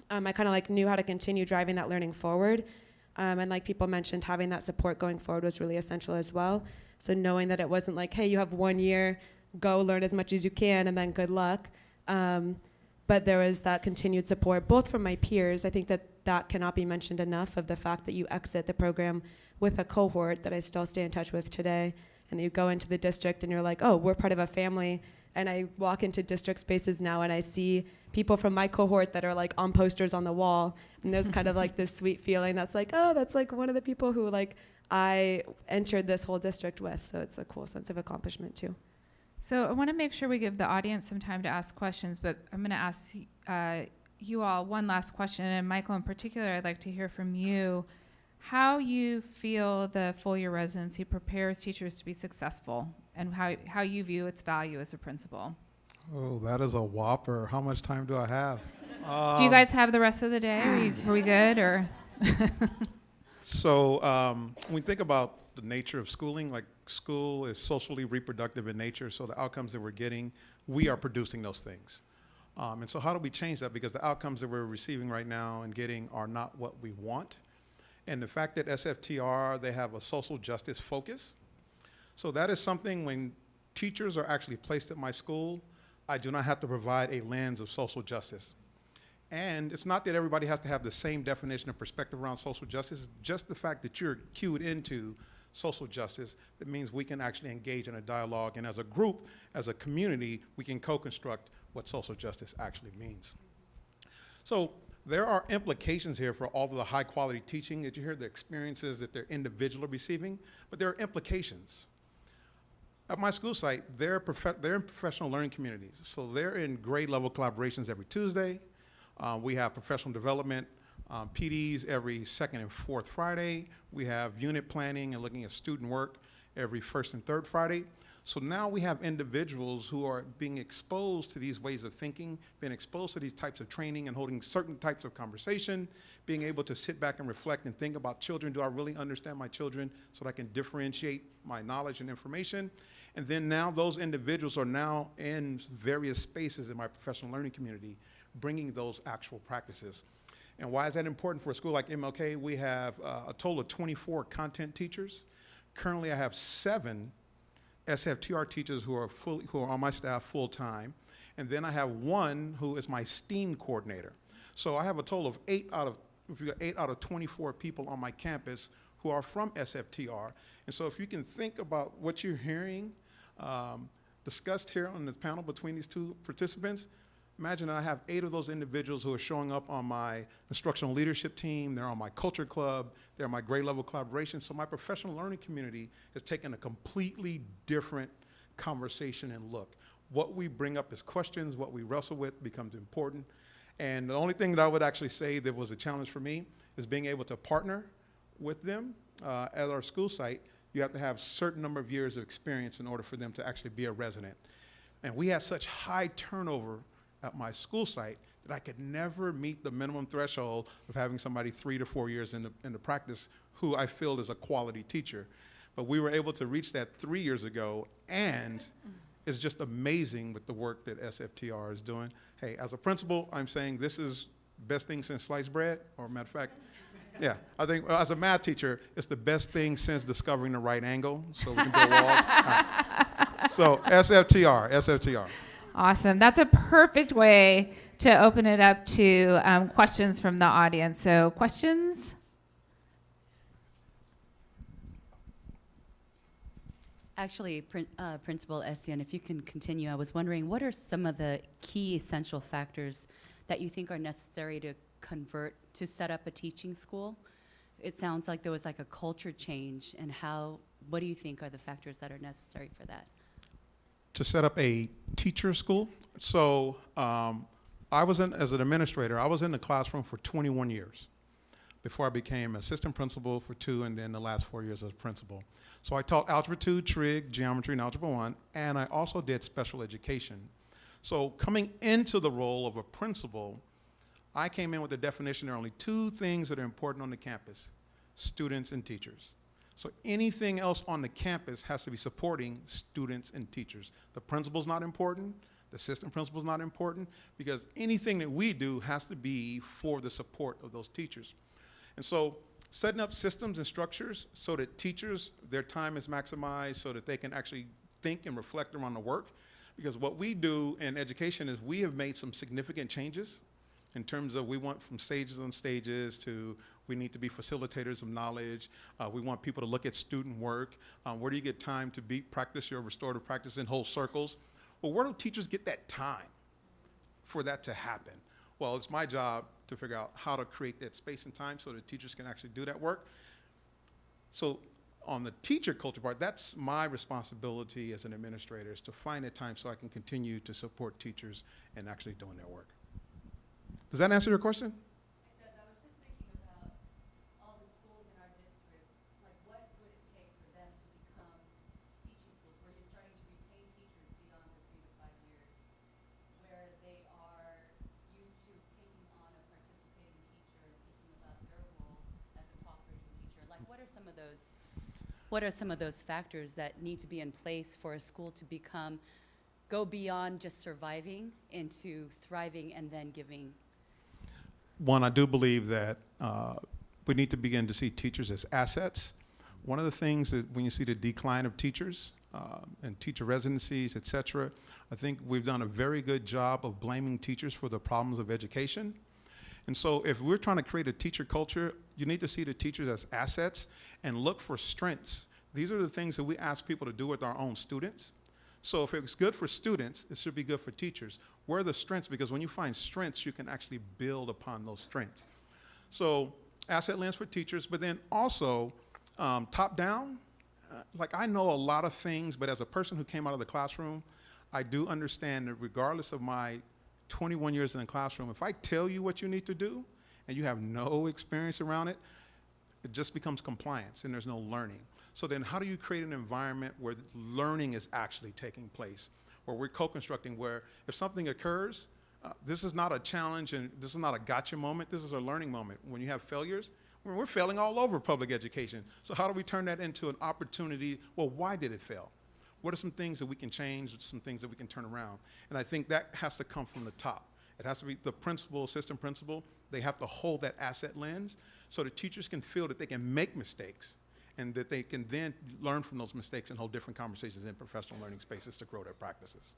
[SPEAKER 6] um, I kind of like knew how to continue driving that learning forward. Um, and like people mentioned, having that support going forward was really essential as well. So knowing that it wasn't like, hey, you have one year, go learn as much as you can, and then good luck. Um, but there was that continued support, both from my peers. I think that that cannot be mentioned enough of the fact that you exit the program with a cohort that I still stay in touch with today, and you go into the district and you're like, oh, we're part of a family. And I walk into district spaces now and I see people from my cohort that are like on posters on the wall, and there's kind of like this sweet feeling that's like, oh, that's like one of the people who like I entered this whole district with. So it's a cool sense of accomplishment too.
[SPEAKER 2] So I want to make sure we give the audience some time to ask questions, but I'm going to ask uh, you all one last question, and Michael in particular, I'd like to hear from you how you feel the full year residency prepares teachers to be successful and how, how you view its value as a principal.
[SPEAKER 5] Oh, that is a whopper. How much time do I have?
[SPEAKER 2] Do you
[SPEAKER 5] Um,
[SPEAKER 2] guys have the rest of the day? Are, you, are we good or?
[SPEAKER 5] So um, when we think about the nature of schooling, like school is socially reproductive in nature, so the outcomes that we're getting, we are producing those things. Um, and so how do we change that? Because the outcomes that we're receiving right now and getting are not what we want. And the fact that SFTR, they have a social justice focus. So that is something when teachers are actually placed at my school, I do not have to provide a lens of social justice. And it's not that everybody has to have the same definition or perspective around social justice, it's just the fact that you're cued into social justice that means we can actually engage in a dialogue. And as a group, as a community, we can co construct what social justice actually means. So there are implications here for all of the high quality teaching that you hear, the experiences that their individual are receiving, but there are implications. At my school site, they're, they're in professional learning communities. So they're in grade level collaborations every Tuesday. Uh, we have professional development um, PDs every second and fourth Friday. We have unit planning and looking at student work every first and third Friday. So now we have individuals who are being exposed to these ways of thinking, being exposed to these types of training and holding certain types of conversation, being able to sit back and reflect and think about children. Do I really understand my children so that I can differentiate my knowledge and information? And then now those individuals are now in various spaces in my professional learning community, bringing those actual practices. And why is that important for a school like MLK? We have uh, a total of 24 content teachers. Currently, I have seven SFTR teachers who are fully, who are on my staff full time, and then I have one who is my STEAM coordinator. So I have a total of eight out of eight out of 24 people on my campus who are from SFTR. And so if you can think about what you're hearing um, discussed here on the panel between these two participants, imagine I have eight of those individuals who are showing up on my instructional leadership team, they're on my culture club, they're my grade level collaboration. So my professional learning community has taken a completely different conversation and look. What we bring up as questions, what we wrestle with becomes important. And the only thing that I would actually say that was a challenge for me is being able to partner with them uh, at our school site. You have to have a certain number of years of experience in order for them to actually be a resident. And we had such high turnover at my school site that I could never meet the minimum threshold of having somebody three to four years in the, in the practice who I feel is a quality teacher. But we were able to reach that three years ago, and it's just amazing with the work that SFTR is doing. Hey, as a principal, I'm saying this is best thing since sliced bread, or matter of fact, yeah, I think uh, as a math teacher, it's the best thing since discovering the right angle, so we can build walls. All right. So SFTR, SFTR.
[SPEAKER 2] Awesome. That's a perfect way to open it up to um, questions from the audience. So, questions?
[SPEAKER 10] Actually, Prin- uh, Principal Essien, if you can continue, I was wondering what are some of the key essential factors that you think are necessary to convert to set up a teaching school? It sounds like there was like a culture change, and how, what do you think are the factors that are necessary for that?
[SPEAKER 5] to set up a teacher school. So um, I was in, as an administrator, I was in the classroom for 21 years before I became assistant principal for two and then the last four years as principal. So I taught Algebra 2, Trig, Geometry, and Algebra 1, and I also did special education. So coming into the role of a principal, I came in with the definition there are only two things that are important on the campus, students and teachers. So anything else on the campus has to be supporting students and teachers. The principal's not important, the assistant principal's not important, because anything that we do has to be for the support of those teachers. And so setting up systems and structures so that teachers, their time is maximized so that they can actually think and reflect around the work. Because what we do in education is we have made some significant changes in terms of we want from stages on stages to we need to be facilitators of knowledge. Uh, we want people to look at student work. Um, where do you get time to be practice your restorative practice in whole circles? Well, where do teachers get that time for that to happen? Well, it's my job to figure out how to create that space and time so that teachers can actually do that work. So on the teacher culture part, that's my responsibility as an administrator is to find a time so I can continue to support teachers and actually doing their work. Does that answer your question?
[SPEAKER 10] What are some of those factors that need to be in place for a school to become, go beyond just surviving into thriving and then giving
[SPEAKER 5] One, I do believe that uh, we need to begin to see teachers as assets. One of the things that when you see the decline of teachers uh, and teacher residencies, et cetera, I think we've done a very good job of blaming teachers for the problems of education. And so if we're trying to create a teacher culture, you need to see the teachers as assets and look for strengths. These are the things that we ask people to do with our own students. So if it's good for students, it should be good for teachers. Where are the strengths? Because when you find strengths, you can actually build upon those strengths. So asset lens for teachers, but then also um, top down. Uh, like I know a lot of things, but as a person who came out of the classroom, I do understand that regardless of my 21 years in the classroom, if I tell you what you need to do and you have no experience around it, it just becomes compliance and there's no learning. So then how do you create an environment where learning is actually taking place? Where we're co-constructing where if something occurs, uh, this is not a challenge and this is not a gotcha moment, this is a learning moment. When you have failures, we're failing all over public education. So how do we turn that into an opportunity? Well, why did it fail? What are some things that we can change, some things that we can turn around? And I think that has to come from the top. It has to be the principal, system principal, they have to hold that asset lens so the teachers can feel that they can make mistakes and that they can then learn from those mistakes and hold different conversations in professional learning spaces to grow their practices.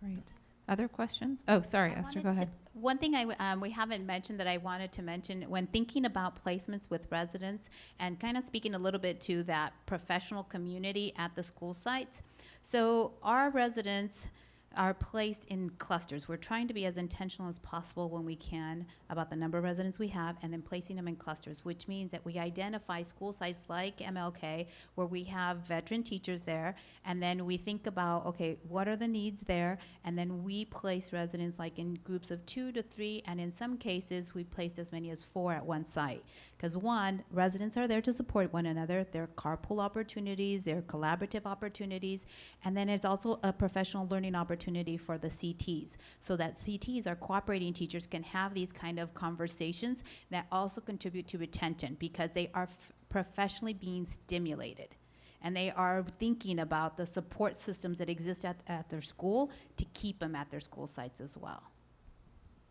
[SPEAKER 2] Great. Other questions? Oh, sorry,
[SPEAKER 3] I
[SPEAKER 2] Esther, go
[SPEAKER 3] wanted to-
[SPEAKER 2] ahead.
[SPEAKER 3] One thing I, w- um, we haven't mentioned that I wanted to mention, when thinking about placements with residents and kind of speaking a little bit to that professional community at the school sites. So our residents are placed in clusters. We're trying to be as intentional as possible when we can about the number of residents we have and then placing them in clusters, which means that we identify school sites like MLK where we have veteran teachers there and then we think about, okay, what are the needs there? And then we place residents like in groups of two to three, and in some cases, we placed as many as four at one site. Because one, residents are there to support one another. There are carpool opportunities, there are collaborative opportunities, and then it's also a professional learning opportunity for the CTs. So that CTs, our cooperating teachers, can have these kind of conversations that also contribute to retention because they are professionally being stimulated and they are thinking about the support systems that exist at, at their school to keep them at their school sites as well.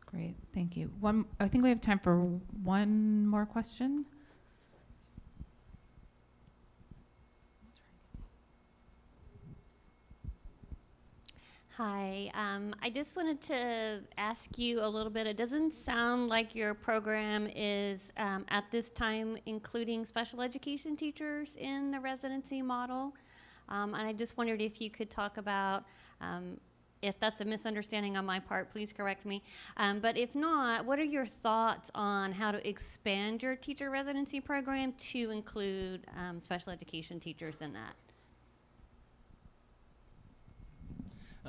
[SPEAKER 2] Great, thank you. One, I think we have time for one more question.
[SPEAKER 11] Hi, um, I just wanted to ask you a little bit. It doesn't sound like your program is um, at this time including special education teachers in the residency model. Um, and I just wondered if you could talk about, um, if that's a misunderstanding on my part, please correct me. Um, but if not, what are your thoughts on how to expand your teacher residency program to include um, special education teachers in that?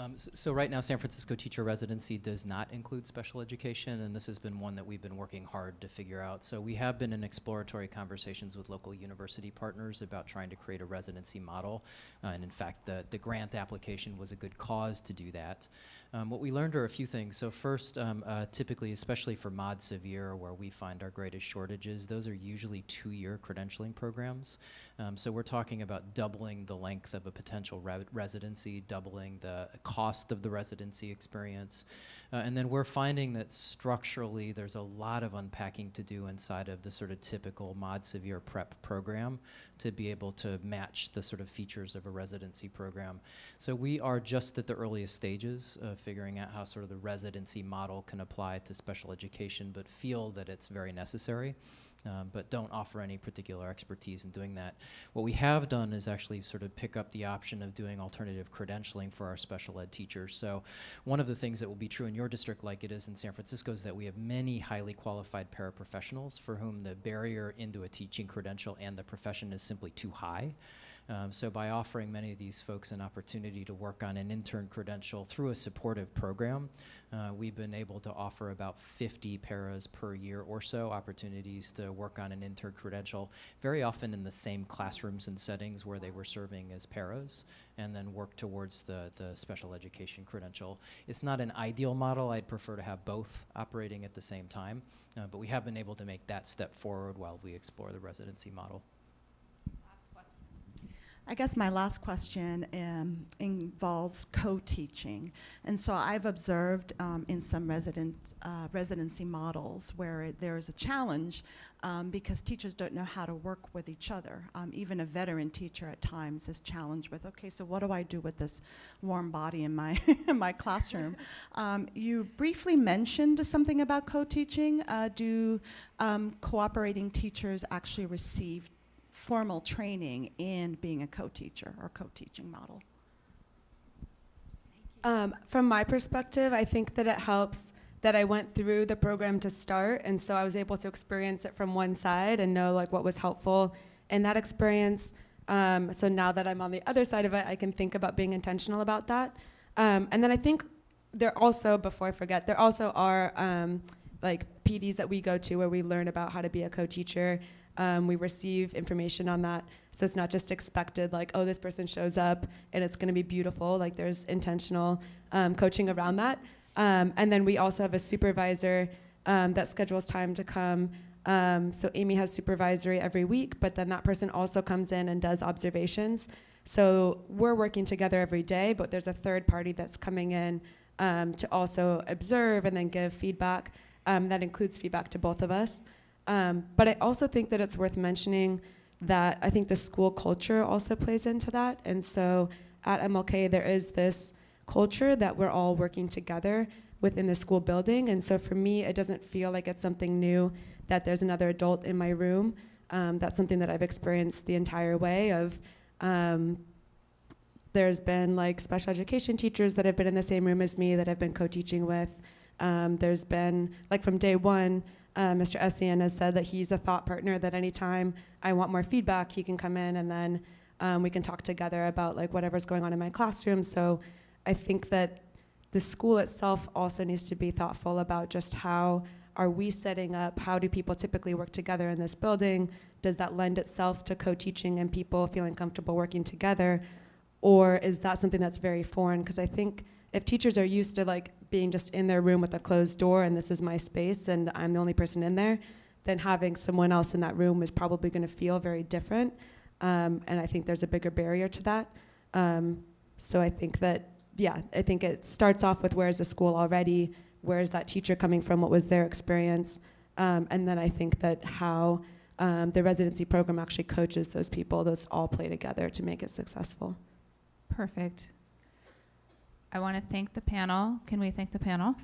[SPEAKER 9] Um, s- so right now, San Francisco teacher residency does not include special education, and this has been one that we've been working hard to figure out. So we have been in exploratory conversations with local university partners about trying to create a residency model, uh, and in fact, the, the grant application was a good cause to do that. Um, what we learned are a few things. So first, um, uh, typically, especially for Mod Severe, where we find our greatest shortages, those are usually two-year credentialing programs. Um, so we're talking about doubling the length of a potential re- residency, doubling the cost of the residency experience. Uh, and then we're finding that structurally there's a lot of unpacking to do inside of the sort of typical mod severe prep program to be able to match the sort of features of a residency program. So we are just at the earliest stages of figuring out how sort of the residency model can apply to special education, but feel that it's very necessary um, but don't offer any particular expertise in doing that. What we have done is actually sort of pick up the option of doing alternative credentialing for our special ed teachers. So one of the things that will be true in your district like it is in San Francisco is that we have many highly qualified paraprofessionals for whom the barrier into a teaching credential and the profession is simply too high. Um, so by offering many of these folks an opportunity to work on an intern credential through a supportive program, uh, we've been able to offer about 50 paras per year or so opportunities to work on an intern credential, very often in the same classrooms and settings where they were serving as paras, and then work towards the, the special education credential. It's not an ideal model. I'd prefer to have both operating at the same time, uh, but we have been able to make that step forward while we explore the residency model.
[SPEAKER 12] I guess my last question um, involves co-teaching, and so I've observed um, in some resident uh, residency models where it, there is a challenge um, because teachers don't know how to work with each other. Um, even a veteran teacher at times is challenged with, okay, so what do I do with this warm body in my in my classroom? Um, you briefly mentioned something about co-teaching. Uh, do um, cooperating teachers actually receive formal training in being a co-teacher or co-teaching model?
[SPEAKER 6] Um, from my perspective, I think that it helps that I went through the program to start, and so I was able to experience it from one side and know like what was helpful in that experience. Um, so now that I'm on the other side of it, I can think about being intentional about that. Um, and then I think there also, before I forget, there also are um, like PDs that we go to where we learn about how to be a co-teacher. Um, we receive information on that, so it's not just expected like, oh, this person shows up and it's going to be beautiful. Like there's intentional um, coaching around that. Um, and then we also have a supervisor um, that schedules time to come. Um, so Amy has supervisory every week, but then that person also comes in and does observations. So we're working together every day, but there's a third party that's coming in um, to also observe and then give feedback. That includes feedback to both of us. Um, but I also think that it's worth mentioning that I think the school culture also plays into that. And so at MLK, there is this culture that we're all working together within the school building. And so for me, it doesn't feel like it's something new that there's another adult in my room. Um, that's something that I've experienced the entire way of. Um, there's been like special education teachers that have been in the same room as me that I've been co-teaching with. Um, there's been like from day one, uh, Mr. Essien has said that he's a thought partner. That anytime I want more feedback, he can come in and then um, we can talk together about like whatever's going on in my classroom. So I think that the school itself also needs to be thoughtful about just how are we setting up? How do people typically work together in this building? Does that lend itself to co-teaching and people feeling comfortable working together? Or is that something that's very foreign? Because I think if teachers are used to like being just in their room with a closed door and this is my space and I'm the only person in there, then having someone else in that room is probably going to feel very different. Um, and I think there's a bigger barrier to that. Um, so I think that, yeah, I think it starts off with where is the school already? Where is that teacher coming from? What was their experience? Um, and then I think that how um, the residency program actually coaches those people, those all play together to make it successful.
[SPEAKER 2] Perfect. I want to thank the panel. Can we thank the panel?